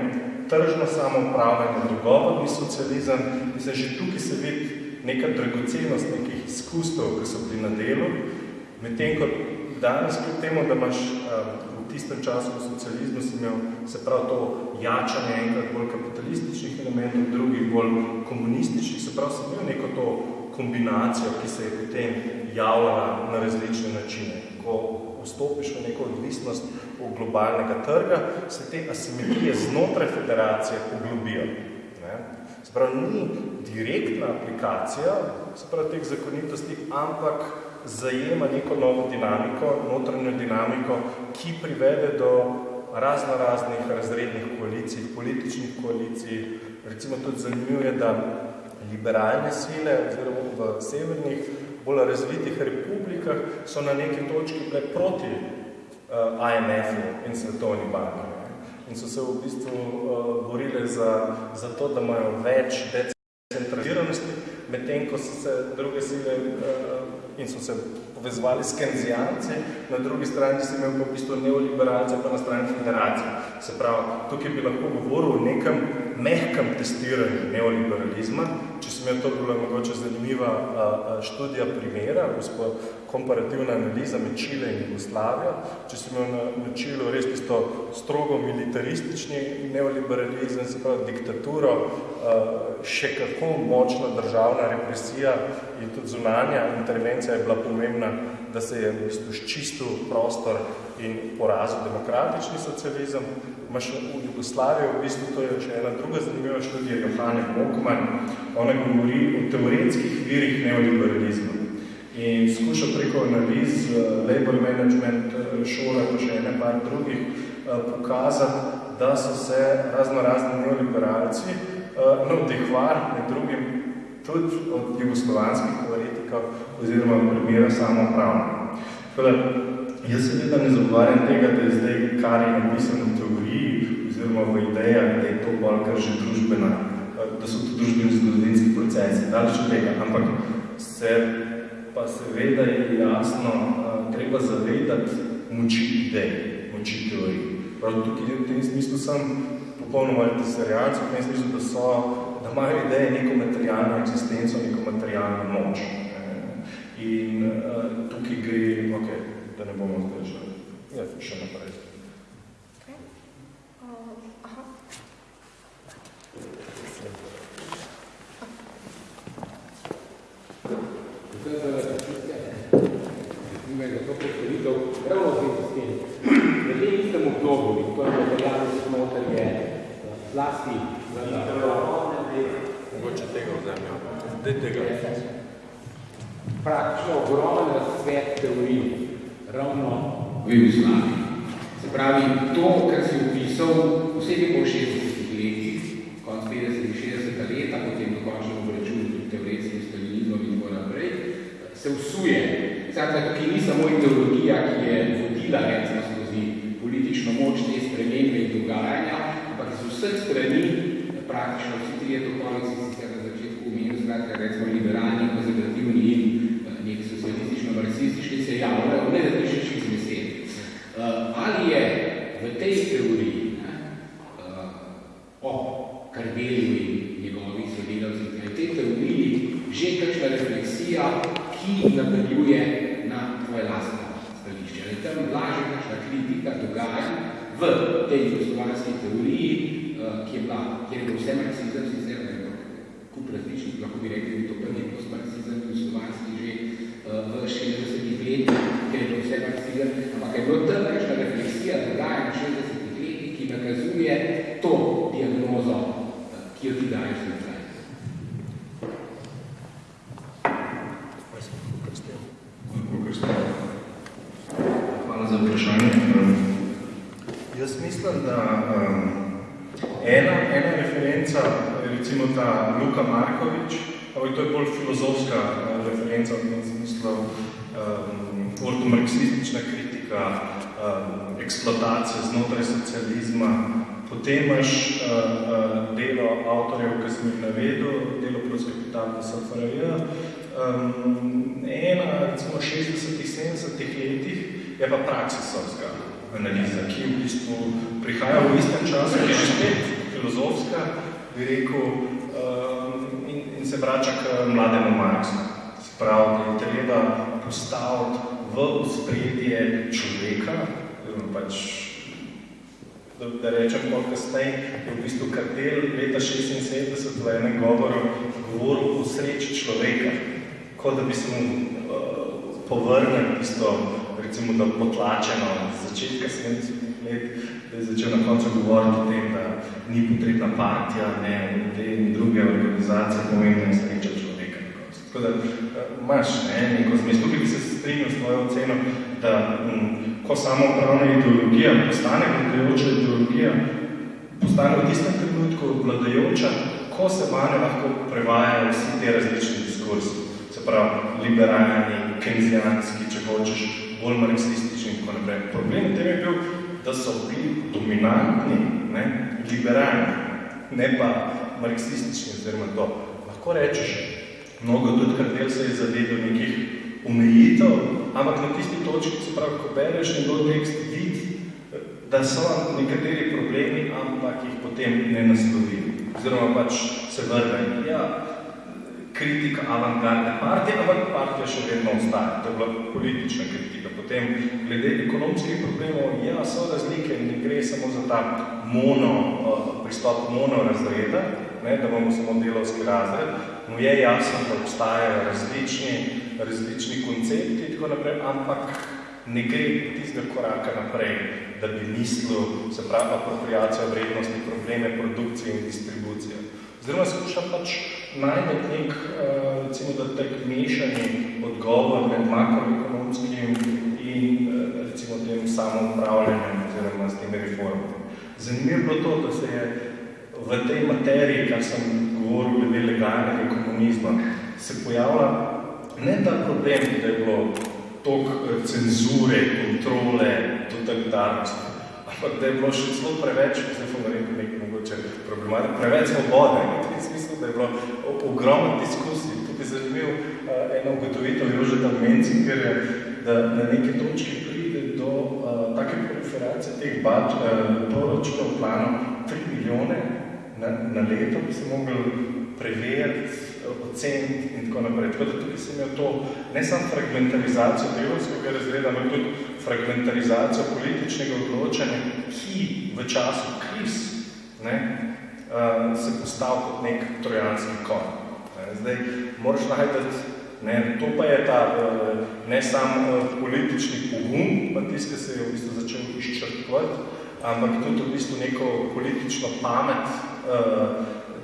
tržno samoupravljanje, dogovorni socializem. Mislim, že tukaj se vidi neka dragocenost nekih izkustov, ki so bili na delu, medtem ko danes kljub temu, da imaš um, tistem času v socializmu si imel se prav to jačanje enkrat bolj kapitalističnih elementov, drugih bolj komunističnih, se prav si imel neko to kombinacijo, ki se je potem javljala na različne načine. Ko vstopiš v neko odvisnost v globalnega trga, se te asimetrije znotraj federacije poglobijo. Ne? Se pravi, ni direktna aplikacija, se pravi, teh zakonitosti, ampak zajema neko novo dinamiko, notranjo dinamiko, ki privede do razno raznih razrednih koalicij, političnih koalicij. Recimo tudi zanimivo je, da liberalne sile oziroma v severnih, bolj razvitih republikah so na neki točki bile proti uh, eh, IMF-u in Svetovni banki. In so se v bistvu uh, borile za, za to, da imajo več decentraliziranosti, medtem ko so se druge sile uh, in so se povezovali s kenzijanci, na drugi strani si imel pa v bistvu neoliberalce, pa na strani federacije. Se pravi, tukaj bi lahko govoril o nekem mehkem testiranju neoliberalizma, če sem imel to bila mogoče zanimiva študija primera, gospod komparativna analiza med Čile in Jugoslavijo, če sem imel na, na Čilu res tisto strogo militaristični neoliberalizem, se pravi diktaturo, še kako močna državna represija in tudi zunanja intervencija je bila pomembna, da se je v bistvu ščistil prostor in porazil demokratični socializem. Imaš v Jugoslaviji, v bistvu to je še ena druga zanimiva študija, Johane Mokman, ona govori o teoretskih virih neoliberalizma in skuša preko analiz uh, labor management šole, pa še ene par drugih, uh, pokazati, da so se razno razni neoliberalci uh, navdihvar med drugim tudi od jugoslovanskih teoretikov oziroma primera samopravno. Tako jaz seveda ne zagovarjam tega, da je zdaj, kar je napisano v teoriji oziroma v idejah, da je to bolj kar že družbena, da so to družbeni zgodovinski procesi, daleč od tega, ampak se pa seveda je jasno, treba zavedati moči idej, moči teorij. Prav tukaj v tem smislu sem popolnoma tesarijalc, v tem smislu, da so, da imajo ideje neko materialno eksistenco, neko materialno moč. In uh, tukaj gre, ok, da ne bomo zdaj še, ja, še naprej. Okay. Uh, aha. Za to predstavitev ravno z s tem. V tem istem obdobju, in to je materialno smoter, je zlasti Mogoče tega vzemljajo. Zdaj tega. Praktično ogromen razsvet teorij ravno v Jugoslaviji. Se pravi, to, kar si opisal, vsebi po 60 letih, konc 50 60 leta, potem dokončno obračun teoretskih stalinizmom in tako naprej, se vsuje Skratka, tukaj ni samo ideologija, ki je vodila recimo skozi politično moč te spremembe in dogajanja, ampak iz vseh strani, praktično vsi trije tokovi, si sicer na začetku umenil, skratka, recimo liberalni, konzervativni in eh, nek socialistično-marksistični se javljajo, ne da pišeš iz besed. Uh, ali je v tej teoriji ne, uh, o Kardelju in njegovih sodelavcih, v tej teoriji že kakšna refleksija, ki napeljuje na tvoje lastno stališče. Ali tam laže kakšna kritika dogaja v tej jugoslovanski teoriji, uh, ki je bila, kjer je vse marksizem, sicer ne kup različnih, lahko bi rekli, da to prvi post-marksizem jugoslovanski že uh, v 60 letih, kjer je bil vse marksizem, ampak je bilo tam kakšna refleksija dogaja na 60 letih, ki nakazuje to diagnozo, uh, ki jo ti daješ na za vprašanje. Jaz mislim, da um, ena, ena referenca, recimo ta Luka Markovič, ampak to je bolj filozofska uh, referenca v tem smislu, um, ortomarksistična kritika, um, eksploatacija znotraj socializma. Potem imaš uh, uh, delo avtorjev, ki sem jih navedel, delo plus kapital v SFRJ. Um, ena, recimo, 60-ih, 70-ih letih je pa praksisovska analiza, ki v bistvu prihaja v istem času, ki je spet filozofska, bi rekel, um, in, in se vrača k mlademu Marksu. Se pravi, da je treba postaviti v spredje človeka, pač, da, da rečem pol kasneje, je v bistvu kartel leta 76 v enem govoru govoril o sreči človeka, kot da bi se mu uh, povrnil tisto, recimo, da potlačeno z začetka 70 let, da je začel na koncu govoriti o tem, da ni potrebna partija, ne, te in druge organizacije, pomembna je sreča človeka. Tako da uh, imaš ne, neko zmes. Tukaj bi se strinil s tvojo oceno, da um, ko samo upravna ideologija postane vladajoča ideologija, postane v tistem trenutku vladajoča, ko se vanje lahko prevajajo vsi te različni diskursi. Se pravi, liberalni, kenzijanski, če hočeš, bolj marksistični in tako naprej. Problem v tem je bil, da so bili dominantni, ne, liberalni, ne pa marksistični, oziroma to. Lahko rečeš, mnogo tudi kartel se je zavedel nekih omejitev, ampak na tisti točki, se pravi, ko bereš njegov tekst, vidi, da so nekateri problemi, ampak jih potem ne naslovi. Oziroma pač se vrne. Ja, kritika avantgardne partije, ampak partija še vedno ostaja. To je bila politična kritika. Potem, glede ekonomskih problemov, ja, so razlike, ne gre samo za ta mono, pristop mono razreda, ne, da bomo samo delovski razred, mu je jasno, da obstajajo različni, različni koncepti, tako naprej, ampak ne gre tistega koraka naprej, da bi mislil, se pravi, apropriacijo vrednosti, probleme produkcije in distribucije. Oziroma skuša pač najmet nek, recimo, da tak mešani odgovor med makroekonomskim in recimo tem samoupravljanjem oziroma s temi reformami. Zanimivo bilo to, da se je v tej materiji, kar sem govoril glede legalnega komunizma, se pojavlja ne ta problem, da je bilo toliko cenzure, kontrole, totalitarnosti, ampak da je bilo še celo preveč, zdaj bom rekel nekaj mogoče problematiko, preveč svobode. V smislu, da je bilo ogromno diskusij. Tukaj je zanimiv uh, ena ugotovitev Jožeta Mencingerja, da na neki točki pride do uh, take proliferacije teh bač, uh, proračunov planov 3 milijone na, na leto, bi se mogli preveriti, oceniti in tako naprej. Tako da tukaj sem imel to ne samo fragmentarizacijo delovskega razreda, ampak tudi fragmentarizacijo političnega odločanja, ki v času kriz ne, uh, se postav kot nek trojanski konj. Zdaj, moraš najdeti, ne, to pa je ta ne samo politični pogum, pa tist, ki se je v bistvu začel izčrpvati, ampak tudi v bistvu neko politično pamet,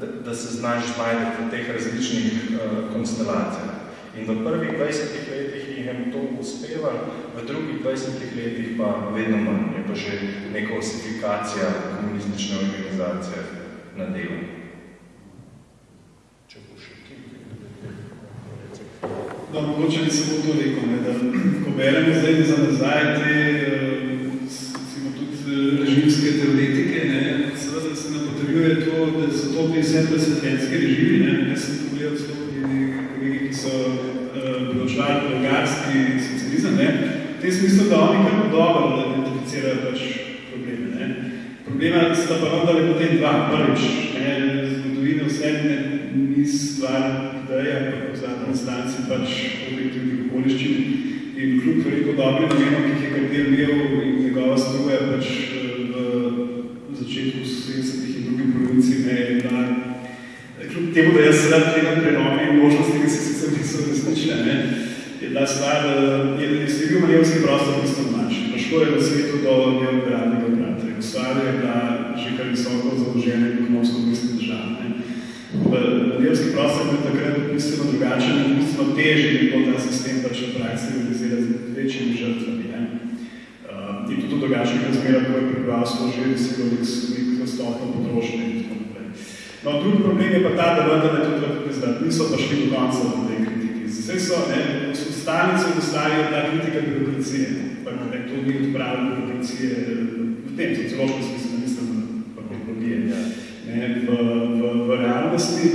da, da se znaš znajdeti v teh različnih uh, konstelacijah. In v prvih 20 letih je to uspeva, v drugih 20 letih pa vedno manj, je pa že neka osifikacija komunistične organizacije na delu. Če bo še ki, No, mogoče bi samo to rekel, ne, da ko beremo zdaj za nazaj te, recimo tudi režimske teoretike, ne, seveda se nam potrjuje to, bili vse presvetljenski režimi, ne, jaz sem pogledal celo kolegi, ki so uh, proučevali bolgarski socializem, ne, v tem smislu, da oni kar dobro identificirajo pač probleme, ne. Problema sta pa vendar potem dva, prvič, ne, zgodovina vse ne, ni stvar ideja, ampak v zadnji instanci pač objektivnih okoliščin in kljub veliko dobrim namenom, ki jih je kartel imel in njegova struja pač v začetku 70-ih in drugi polovici ne je bila, kljub sedaj tega prenovi in možnosti, ki se sicer niso resnične, ne, je bila stvar, je, je bil manevski prostor bistveno manjši. Težko je v svetu do neoliberalnega brata. Jugoslavija je bila že kar visoko založena in ekonomsko bistveno država. Ne. Manevrski prostor je takrat bistveno drugačen in bistveno težje je bilo ta sistem pač v praksi realizira z večjimi žrtvami. Ne. Uh, in tudi v drugačnih razmerah, ko je prebivalstvo že doseglo nek stopno potrošnje. No, drugi problem je pa ta, da vendar ne tudi lahko priznati, niso pa šli do konca v tej kritiki. Zdaj so, ne, so stanice dostavili ta kritika birokracije, pa ne, to ni odpravljeno birokracije v tem sociološkem smislu, mislim, pa biologije. Ja ne, v, v, v realnosti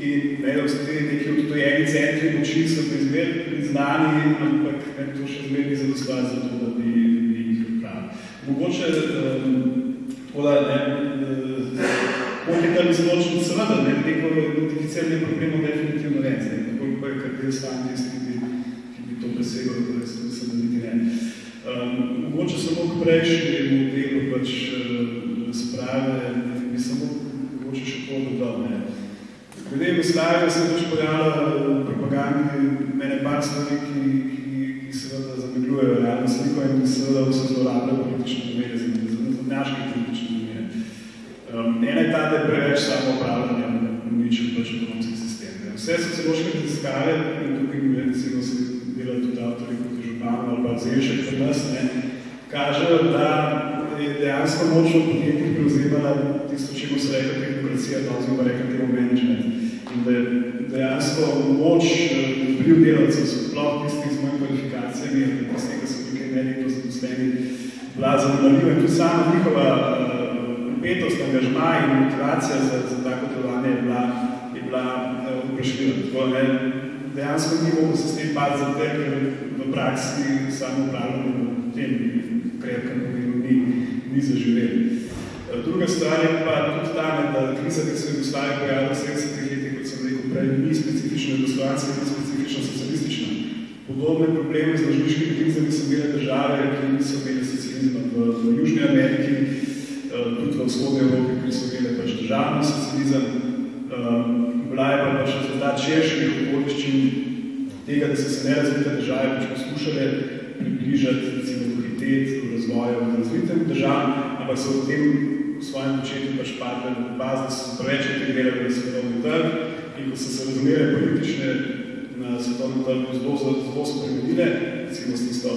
in ne, ostali neki odtojeni centri moči so izmer priznani, ampak ne, to še zmer ni zadostvar za to, da bi, bi jih odpravili. Mogoče tako da ne, kompetalni zločin seveda ne, neko identificiranje problemov definitivno jaz sam tisti, ki, ki bi to presegal, da res mislim, da niti ne. Um, mogoče samo k prejšnjemu delu pač razprave, bi samo mogoče še to dodal. Ne. Glede Jugoslavije se je pač pojavila v propagandi mene par stvari, ki, ki, ki seveda zamegljujejo realno sliko in seveda vse zlorabljajo politične namere, zadnjaške politične namere. Um, ena je ta, da je preveč samo Vse sociološke raziskave, in tukaj recimo se dela tudi avtori kot je Županov ali pa Zevšek pri nas, ne, kažejo, da je dejansko močno podjetjih prevzemala tisto, čemu se reka tehnokracija, danes bi pa rekla temu management. In da je dejansko moč vpliv delavcev, sploh tistih z mojim kvalifikacijami, ali tistih, ki so tukaj medijko zaposleni, bila zadovoljiva in tudi sama njihova upetost, angažma in motivacija za, za tako delovanje je bila. Tako ne, dejansko ni mogo se s tem pati za te, ker v praksi samo upravljamo tem krepkem pomenu ni, ni zaživeli. Druga stvar je pa tudi ta, da kriza, ki se je v Jugoslaviji pojavila v 70-ih letih, kot sem rekel prej, ni specifično jugoslovanska, ni specifično socialistična. Podobne probleme z ložniškimi krizami so imele države, ki niso imeli socializma v, v Južni Ameriki, tudi v vzhodni Evropi, ki so imeli pač državni socializem. Bila je pa pač rezultat širših okoliščin tega, da so se nerazvite države pač poskušale približati recimo dohitet v razvoju v razvitem državam, ampak so v tem v svojem početju pač padle v baz, da so preveč integrirali v svetovni trg in ko so se razumere politične na svetovnem trgu zelo, zelo spremenile, recimo s tisto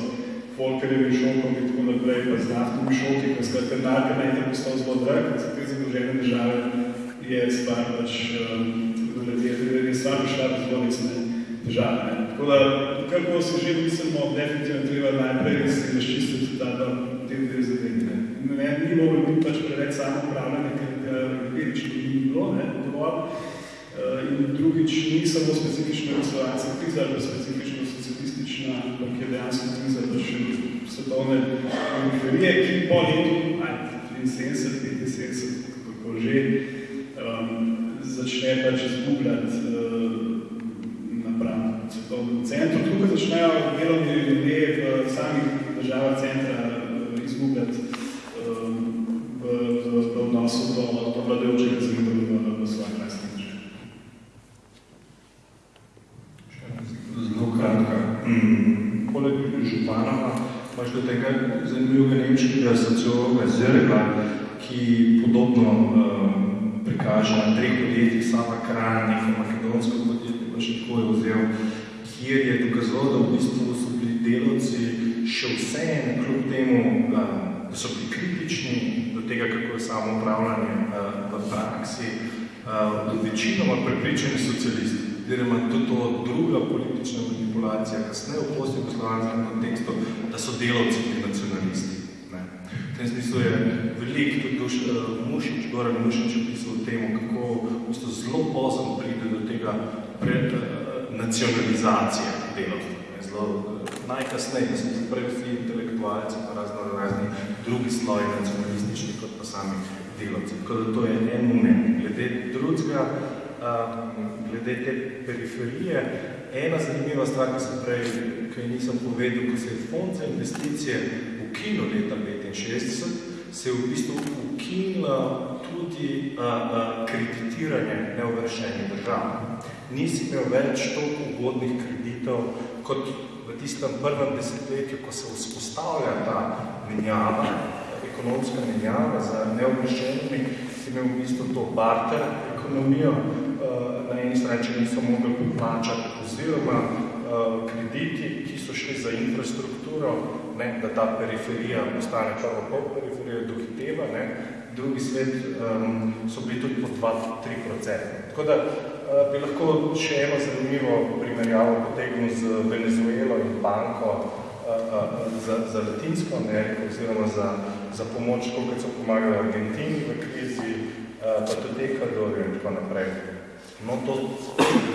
Folkerjevim šokom in tako naprej, pa z naftnimi šoki, ko skratka narka najte postal zelo drag, za te zadolžene države je stvar pač, um, je stvar prišla do zelo resne države. Tako da, kar ko se že mislimo, definitivno treba najprej se razčistiti ta, da te dve zadevine. Ne, ni mogli biti pač preveč samo upravljanje, ker ga velično ni bilo, ne, dovolj. Uh, in drugič, ni samo specifično jugoslovanska kriza, ali pa specifično socialistična, ampak je dejansko kriza pač svetovne periferije, ki po letu 73, 75, kako že, um, začne pač izgubljati uh, napram svetovnem centru. Tukaj začnejo delovni ljudje v samih državah centra uh, izgubljati um, v, v, v odnosu do, do vladajočega zvidu v, v svojem lastnem državi. Zelo kratka. Mm. Poleg Županova imaš do tega zanimljivega nemškega sociologa Zerga, ki podobno uh, prikaže na treh podjetjih, sama Kran, neko makedonsko podjetje, pa še tako je vzel, kjer je dokazoval, da v bistvu so bili delavci še vse kljub temu, uh, da so bili kritični do tega, kako je samo upravljanje uh, v praksi, uh, večinoma prepričani socialisti. Oziroma tudi to druga politična manipulacija, kasneje v post-jugoslovanskem kontekstu, da so delavci in nacionalisti. Ne. V tem smislu je veliko tudi uh, Mušič, Goran Mušič opisal o tem, kako zelo pozno pride do tega pred, uh, nacionalizacije delavstva. Zelo uh, najkasneje, da se prej vsi intelektualci pa razno razni drugi sloji nacionalistični kot pa sami delavci. Tako da to je en moment. Glede drugega, glede te periferije. Ena zanimiva stvar, ki sem prej, ki nisem povedal, ko se je fond za investicije ukinil leta 65, se je v bistvu ukinila tudi a, a, kreditiranje neuvršenih držav. Nisi imel več toliko ugodnih kreditov, kot v tistem prvem desetletju, ko se vzpostavlja ta menjava, ekonomska menjava za neuvršenimi, si imel v bistvu to barter ekonomijo, na eni strani, če niso mogli poplačati oziroma uh, krediti, ki so šli za infrastrukturo, ne, da ta periferija postane prvo pol periferija dohiteva, ne, drugi svet um, so bili tudi po 2-3%. Tako da uh, bi lahko še eno zanimivo primerjavo potegnil z Venezuelo in banko za, za Latinsko Ameriko oziroma za, za pomoč, koliko so pomagali Argentini v krizi, pa tudi Ekvadorju in tako naprej. No, to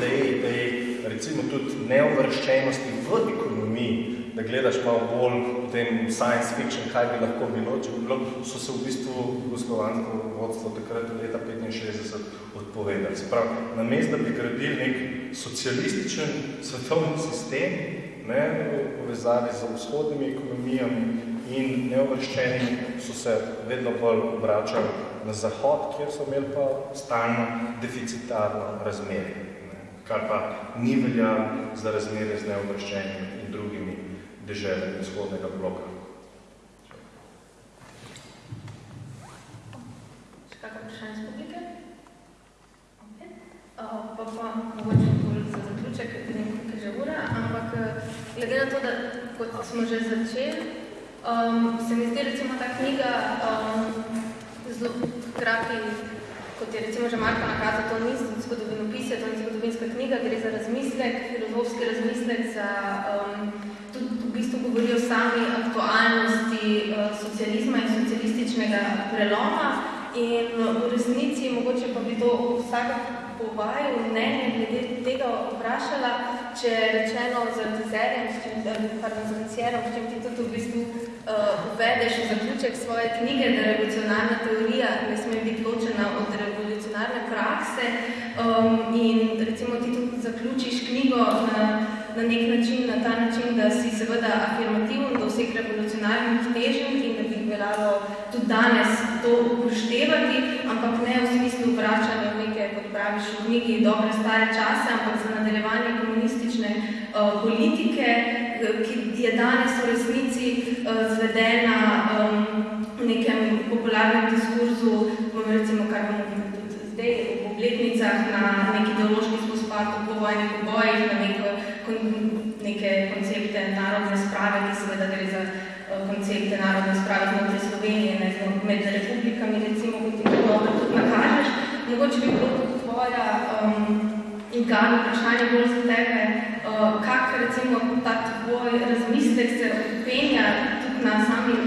tej, tej, recimo tudi neuvrščenosti v ekonomiji da gledaš malo bolj v tem science fiction, kaj bi lahko bilo, če bi bilo, so se v bistvu jugoslovansko vodstvo takrat leta 65 odpovedali. Se pravi, na mest, da bi gradili nek socialističen svetovni sistem, ne, v povezavi z vzhodnimi ekonomijami, in neovrščeni so se vedno bolj obračali na zahod, kjer so imeli pa stalno deficitarno razmerje, kar pa ni velja za razmerje z neovrščenimi in drugimi deželjami vzhodnega bloka. Še kakšno vprašanje iz publike? Okay. Uh, pa pa mogoče bolj za zaključek, je že ura, ampak glede na to, da kot smo že začeli, Um, se mi zdi recimo ta knjiga um, zelo hkrati, kot je recimo že Marko nakazal, to ni zgodovinopisje, to ni zgodovinska knjiga, gre za razmislek, filozofski razmislek, za, um, tudi v bistvu govori o sami aktualnosti uh, socializma in socialističnega preloma in v resnici mogoče pa bi to vsaka po vaju mnenje glede tega vprašala, če rečeno z dizerjem, s čim, z dizerjem, s čim ti tudi v bistvu uh, uvedeš v zaključek svoje knjige, da revolucionarna teorija ne sme biti ločena od revolucionarne prakse um, in recimo ti tudi zaključiš knjigo na, na nek način, na ta način, da si seveda afirmativen do vseh revolucionarnih težnj in da bi veljalo tudi danes to upoštevati, ampak ne v smislu vračanja v neke, kot praviš, v knjigi dobre stare čase, ampak za nadaljevanje komunistične uh, politike, ki je danes v resnici uh, zvedena um, v nekem popularnem diskurzu, recimo, kar bomo tudi zdaj v obletnicah, na neki ideološki spospad v povojnih obojih, na kon, neke koncepte narodne sprave, ki seveda gre za koncepte narodne sprave znotraj Slovenije, ne, med republikami, recimo, kot ti dobro tudi nakažeš. Mogoče bi bilo tudi tvoja um, in Gano vprašanje bolj za tebe, uh, kak recimo ta tvoj razmislek se odpenja tudi na samih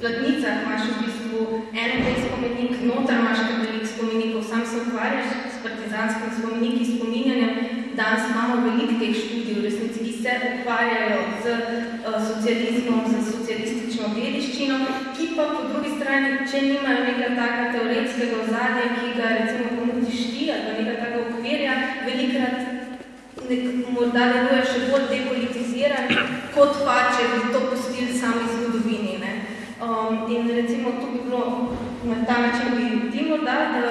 platnicah, imaš v bistvu en tej spomenik, notar imaš kar velik spomenikov, sam se ukvarjaš s partizanskim spomeniki, spominjanjem, danes imamo veliko teh študij v resnici, ki se ukvarjajo z uh, socializmom, z socialistično dediščino, ki pa po drugi strani, če nimajo nekaj taka teoretskega ozadja, ki ga recimo ponudiš ti ali pa nekaj taka okvirja, velikrat nek, morda deluje še bolj depolitiziran, kot pa, če bi to pustili sami zgodovini. Ne? Um, in recimo to bi bilo na ta način bi ti morda, da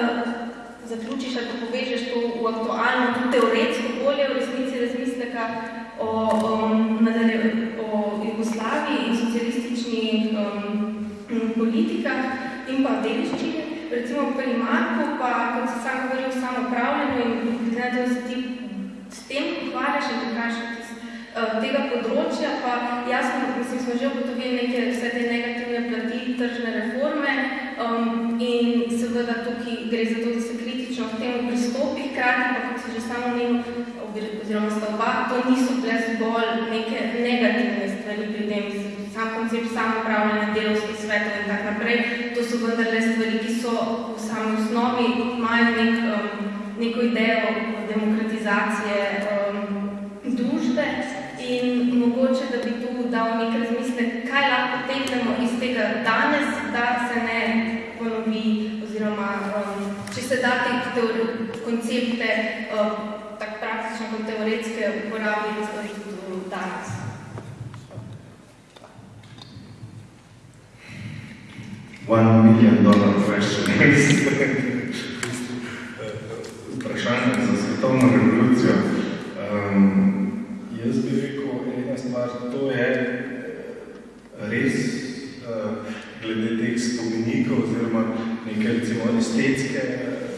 zaključiš ali pa povežeš to v aktualno, tudi teoretsko bolje v resnici razmisleka o, um, o Jugoslaviji in socialističnih um, politikah dediščine. Recimo pri Marku pa, kot si sam govoril o samopravljanju in glede da se ti s tem ukvarjaš in prikašaš uh, tega področja, pa jasno, mislim, smo že ugotovili neke vse te negativne plati tržne reforme um, in seveda tukaj gre za to, da se kritično v tem pristopi, hkrati pa, kot si že samo omenil, oziroma sta oba, to niso bile zgolj neke negativne stvari pri tem, sam koncept samopravljanja delovskih vendarle stvari, ki so v sami osnovi, imajo nek, um, neko idejo demokratizacije um, družbe in mogoče, da bi tu dal nek razmislek, kaj lahko teknemo iz tega danes, da se ne ponovi, oziroma um, če se da te koncepte um, tak praktično kot teoretske uporabiti tudi danes. One million dollar question. Vprašanje za svetovno revolucijo. Um, jaz bi rekel, ena stvar, to je res uh, glede teh spomenikov oziroma neke recimo estetske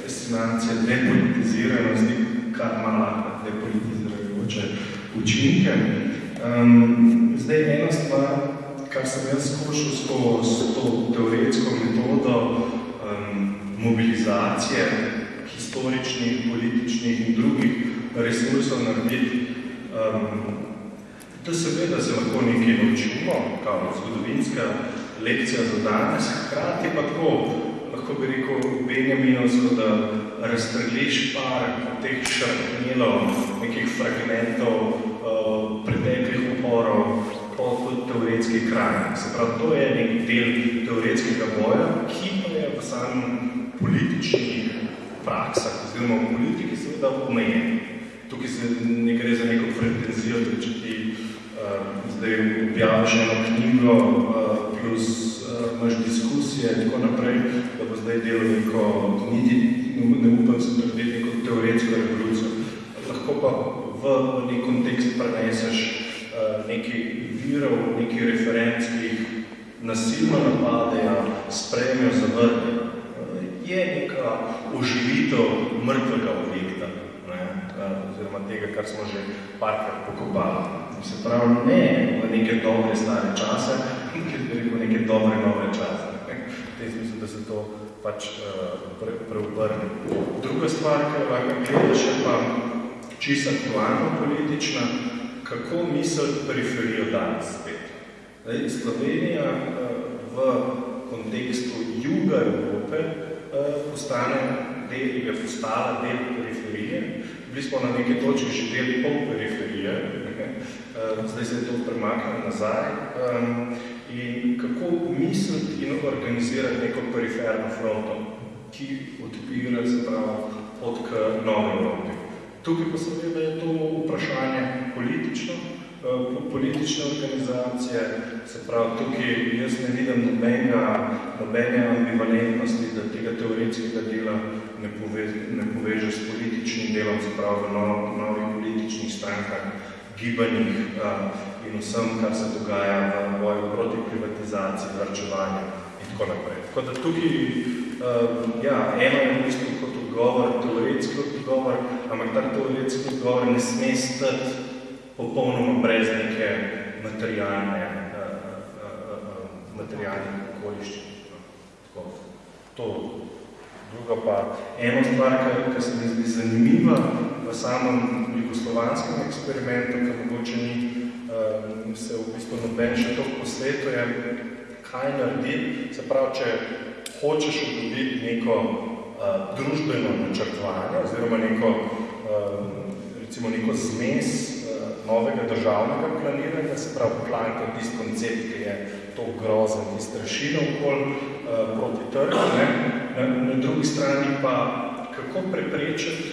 destinacije depolitiziranosti, kar ima lahko depolitizirajoče učinke. Um, zdaj ena stvar, kar sem jaz skušal s to, s to teoretsko metodo um, mobilizacije historičnih, političnih in drugih resursov narediti, um, da seveda se lahko nekaj naučimo, kao zgodovinska lekcija za danes, hkrati pa tako, lahko bi rekel Benjaminovsko, da razstreliš par teh šarpnjelov, nekih fragmentov uh, preteklih uporov po teoretski kraj. Se pravi, to je nek del teoretskega boja, ki pa je v samem političnih praksah, oziroma v politiki seveda omejen. Tukaj se ne gre za neko pretenzijo, da če ti uh, zdaj objaviš eno knjigo uh, plus uh, imaš diskusije in tako naprej, da bo zdaj delo neko, niti ne upam se predvideti neko teoretsko revolucijo. Lahko pa v, nek kontekst preneseš uh, nekaj virov, nekaj referenc, ki jih nasilno napadejo, sprejmejo, zavrnejo. Uh, je neka oživitev mrtvega objekta, ne? Uh, oziroma tega, kar smo že parkrat pokopali. Se pravi, ne v neke dobre stare čase, ki bi rekel neke dobre nove čase. V tem smislu, da se to pač uh, pre, preobrne. Druga stvar, ki lahko gledaš, je pa čisto aktualno politična, kako misliti periferijo danes spet. Zdaj, Slovenija uh, v kontekstu juga Evrope uh, postane del, je postala del periferije. Bili smo na neki točki že del pol periferije, uh, (laughs) zdaj se je to premaknilo nazaj. In kako misliti in organizirati neko periferno fronto, ki odpira se pravi pot k novi Evropi. Tukaj pa seveda je to vprašanje politično, politične organizacije, se pravi, tukaj jaz ne vidim nobenega, nobene ambivalentnosti, da tega teoretskega dela ne, pove, ne poveže s političnim delom, se pravi, v nov, novih političnih strankah, gibanjih in vsem, kar se dogaja v boju proti privatizaciji, vrčevanju in tako naprej. Tako da tukaj, ja, eno je v bistvu kot odgovor, teoretski ampak ta teoretski odgovor ne sme stati popolnoma brez neke materialne, materialnih okoliščin. To. Druga pa, eno stvar, ki se mi zdi zanimiva v samem jugoslovanskem eksperimentu, ki mogoče ni, se v bistvu noben še to posvetuje, kaj narediti. Se pravi, če hočeš dobiti neko uh, družbeno načrtovanje oziroma neko, recimo neko zmes uh, novega državnega planiranja, se pravi plan kot tist koncept, ki je to grozen, ki strašino okoli uh, proti trgu, ne? Na, na drugi strani pa, kako preprečiti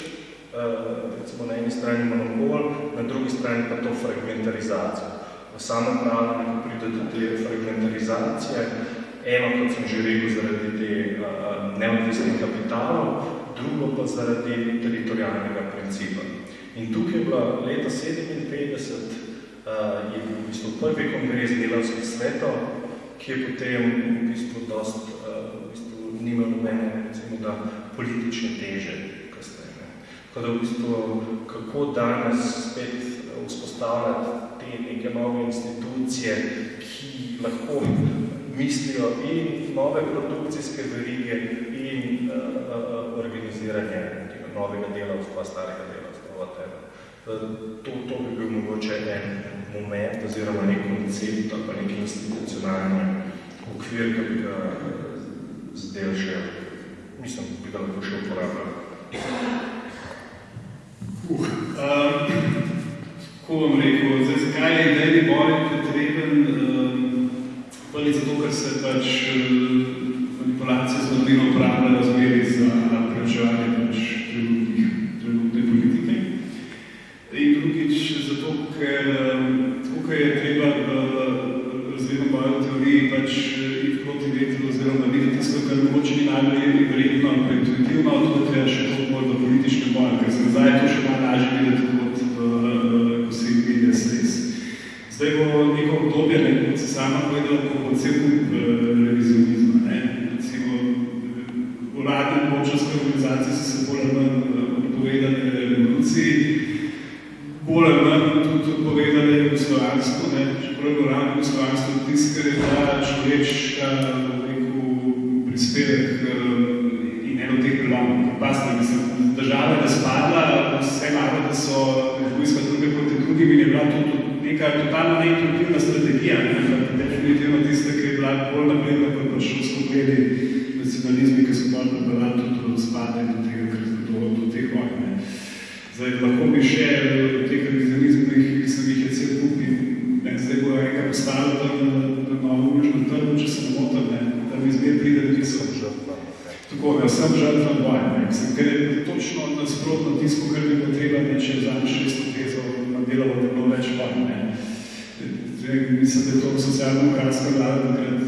uh, recimo na eni strani monopol, na drugi strani pa to fragmentarizacijo. V samem pravi pride do te fragmentarizacije, eno, kot sem že rekel, zaradi te neodvisnih kapitalov, drugo pa zaradi teritorijalnega principa. In tukaj je bila leta 57, uh, je bil v bistvu prvi kongres delavskih svetov, ki je potem v bistvu dost, uh, v bistvu nima nobene, recimo da, politične teže kasneje. Tako da v bistvu, kako danes spet vzpostavljati te neke nove institucije, ki lahko mislijo in nove produkcijske verige in uh, uh, organiziranje tega novega delavstva, starega delavstva, whatever. To, to bi bil mogoče en moment oziroma nek koncept ali pa nek institucionalni okvir, ki bi ga zdaj še, mislim, bi ga lahko še uporabljal. Uh, um, ko vam rekel, zdaj, zakaj je idejni boj potreben, um, ali zato, ker se pač manipulacije z mladino uporabljajo razmeri za preučevanje pač trenutnih, trenutne politike. In drugič, zato, eno tudi neka totalno neintuitivna strategija, ne, ampak definitivno tista, ki je bila bolj napredna kot pa šolsko gledi nacionalizmi, ki so bolj pripeljali tudi do razpada in do tega, do, do teh vojn. Zdaj, lahko bi še eh, o teh revizionizmih, ki sem jih je cel kupi, ne, zdaj bo enega postavila tam na, na novo južno trgu, če se ne motim, ne, tam izmed pride tisoč žrtva. Tako, ja, sem žrtva boja, ne, mislim, ker je točno nasprotno tisto, kar bi potreba, ne, če je zadnjih 600 žal. Ne. Mislim, da je to socialno-demokratska vlada takrat,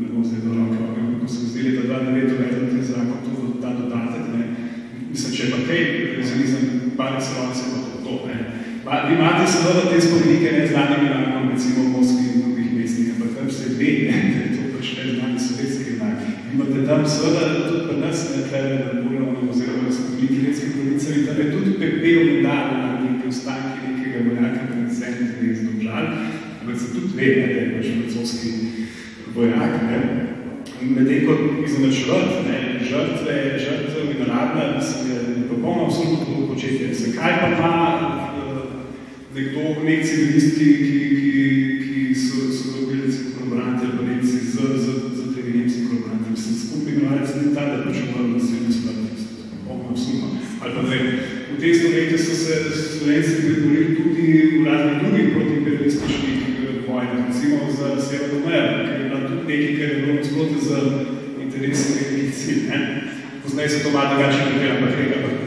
ne bom zdaj do roke, ampak ko se mi zdi leta 2009 uvedel ta zakon, to ta dodatek, ne. Mislim, če pa tej revizionizem pade celona, se pa to to, ne. Pa imate seveda te spomenike neznanimi namerom, recimo v Moskvi in drugih mestih, ampak tam se ve, ne, da je to pač neznani sovjetski znak. Imate tam seveda tudi pri nas, ne, tlele na Burlovno, oziroma na spomeniki ljudskih pravice, in tam je tudi pepel medalj na nekaj ostanki, ampak se tudi ve, da je pač francoski vojak, ne. Medtem kot izenačevati, ne, žrtve, žrtve in rabna, mislim, je popolno absolutno početje. Zakaj pa ima nekdo, nek civilist, ki, ki, ki, Poznaj se to malo drugače nekaj, ampak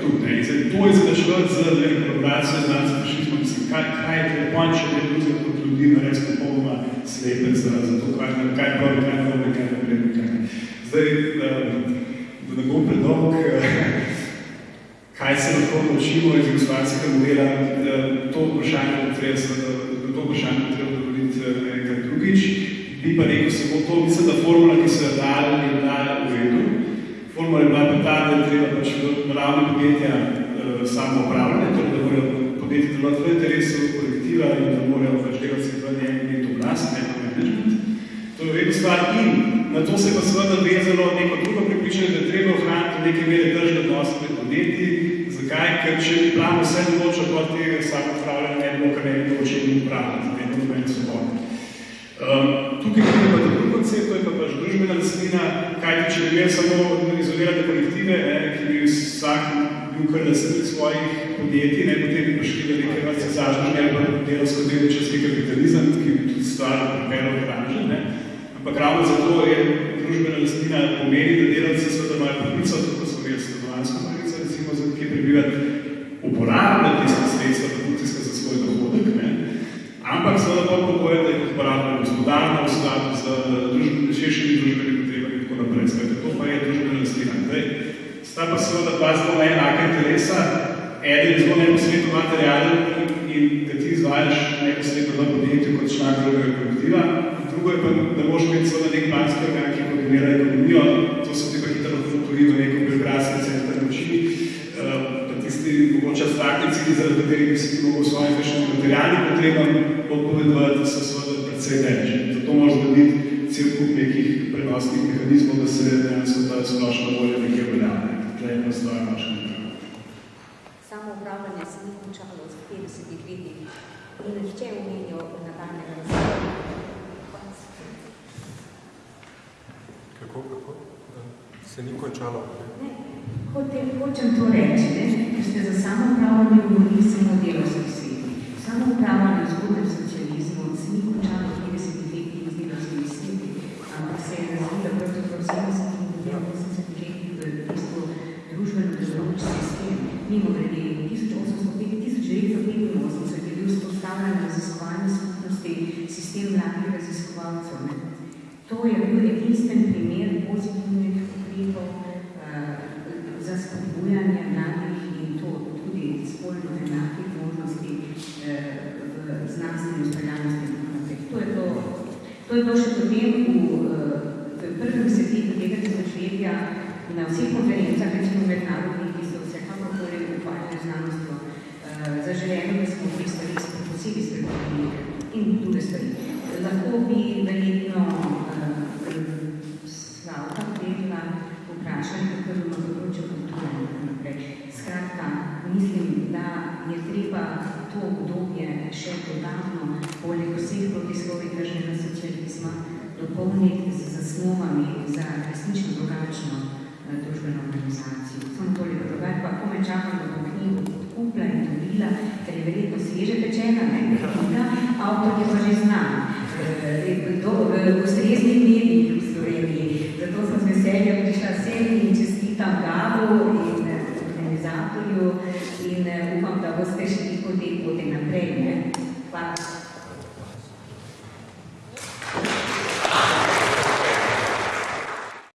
tudi. Ne? In zdaj, to je zadačevati z kolaboracijo z nas fašizmom, mislim, kaj, kaj je to ponč, če ne drugim kot ljudi nares popolnoma slepec za, za to, kaj, kaj pravi, kaj pravi, kaj naprej, kaj ne. Zdaj, da ne bom predolg, kaj se lahko naučimo iz jugoslovanskega modela, to vprašanje bo treba, to vprašanje bo treba dovoliti enkrat drugič. Bi pa rekel samo to, mislim, da formula, ki se je dala, je bila v redu. Formula je bila pa ta, da je treba pač v ravni podjetja uh, samo upravljanje, torej da morajo podjetja delovati v interesu kolektiva in da morajo pač delati se v njem imeti oblast, ne pa management. To je v redu stvar in na to se pa seveda vezalo neko drugo pripričanje, da je treba ohraniti neke mere držne odnose med podjetji. Zakaj? Ker če bi plan vse določil pod tega vsako upravljanje, ne bi bilo, kar ne bi bilo čemu upravljati, ne bi bilo svobodno. Um, tukaj je pa drugi koncept, to je pa pač družbena lastnina, kajti če bi imeli samo izolirane kolektive, ne, ki bi vsak bil kar lastnik svojih podjetij, ne, potem bi prišli do neke vrste zažnožnje ali pa delovsko delničarski kapitalizem, ki bi tudi stvar pripeljal v branže, ne. Ampak ravno zato je družbena lastnina pomeni, da delavci seveda imajo pravico, tako so imeli stanovanjsko pravico, recimo, za kje prebivati, uporabljati tiste sredstva produkcijska za svoj dohodek, ne. Ampak seveda pod pogojem, da jih uporabljajo gospodarno v skladu z družbeni, širšimi družbenimi potrebami in tako naprej. Skajte, to pa je družbena lastnina. Zdaj, sta pa seveda dva zelo neenaka interesa. Eden je zelo neposredno materialen in da ti izvajaš neposredno v podjetju kot član drugega kolektiva. Drugo je pa, da moraš imeti seveda nek planski organ, ki koordinira ekonomijo. To se ti pa hitro odturi v neko biografski center moči. Pa tisti mogoče cilji, zaradi katerih bi si ti mogel svojim večnim materialnim potrebam odpovedovati, da so seveda predvsej več. Zato moraš zgraditi cel kup nekih prenosnih mehanizmov, da se dejansko ta splošna volja nekaj uveljavlja. Tle je pa stvar vaša Samo upravljanje se ni končalo v 50 letih in nihče omenjal nadaljnega razvoja. Kako, kako? Se ni končalo? Ne, hočem, to reči, ne, ker ste za samo upravljanje govorili samo o delovskih svetih. Samo upravljanje v zgodnem socializmu se ni končalo v 50 letih z delovskimi sveti, ampak se je razvila pravzaprav 70 in 80 letih v bistvu družbeno delujoč sistem. Mimo grede, 1885 je bil vzpostavljen raziskovalni skupnosti sistem mladih raziskovalcev. Ne. To je bil edinstven primer uh, za spodbujanje mladih in to tudi spolno enakih možnosti uh, v znanstveni ustreljanosti. To je to, to je to še potem v, uh, v prvem desetletju tega tisočletja na vseh konferencah, recimo mednarodnih, ki so vsekakor ukvarjali znanostjo, uh, zaželeno, da smo te stvari posebej spremenili in druge stvari. Lahko bi verjetno Slavka Predla vprašali, kako na področju kulture naprej. Skratka, mislim, da je treba to obdobje še dodatno, poleg vseh protislovij tržnega socializma, dopolniti z zasnovami za resnično drugačno družbeno organizacijo. Samo toliko drugače, pa kome čakam, da bo knjigo kupla in dobila, ker je verjetno sveže pečena, ne,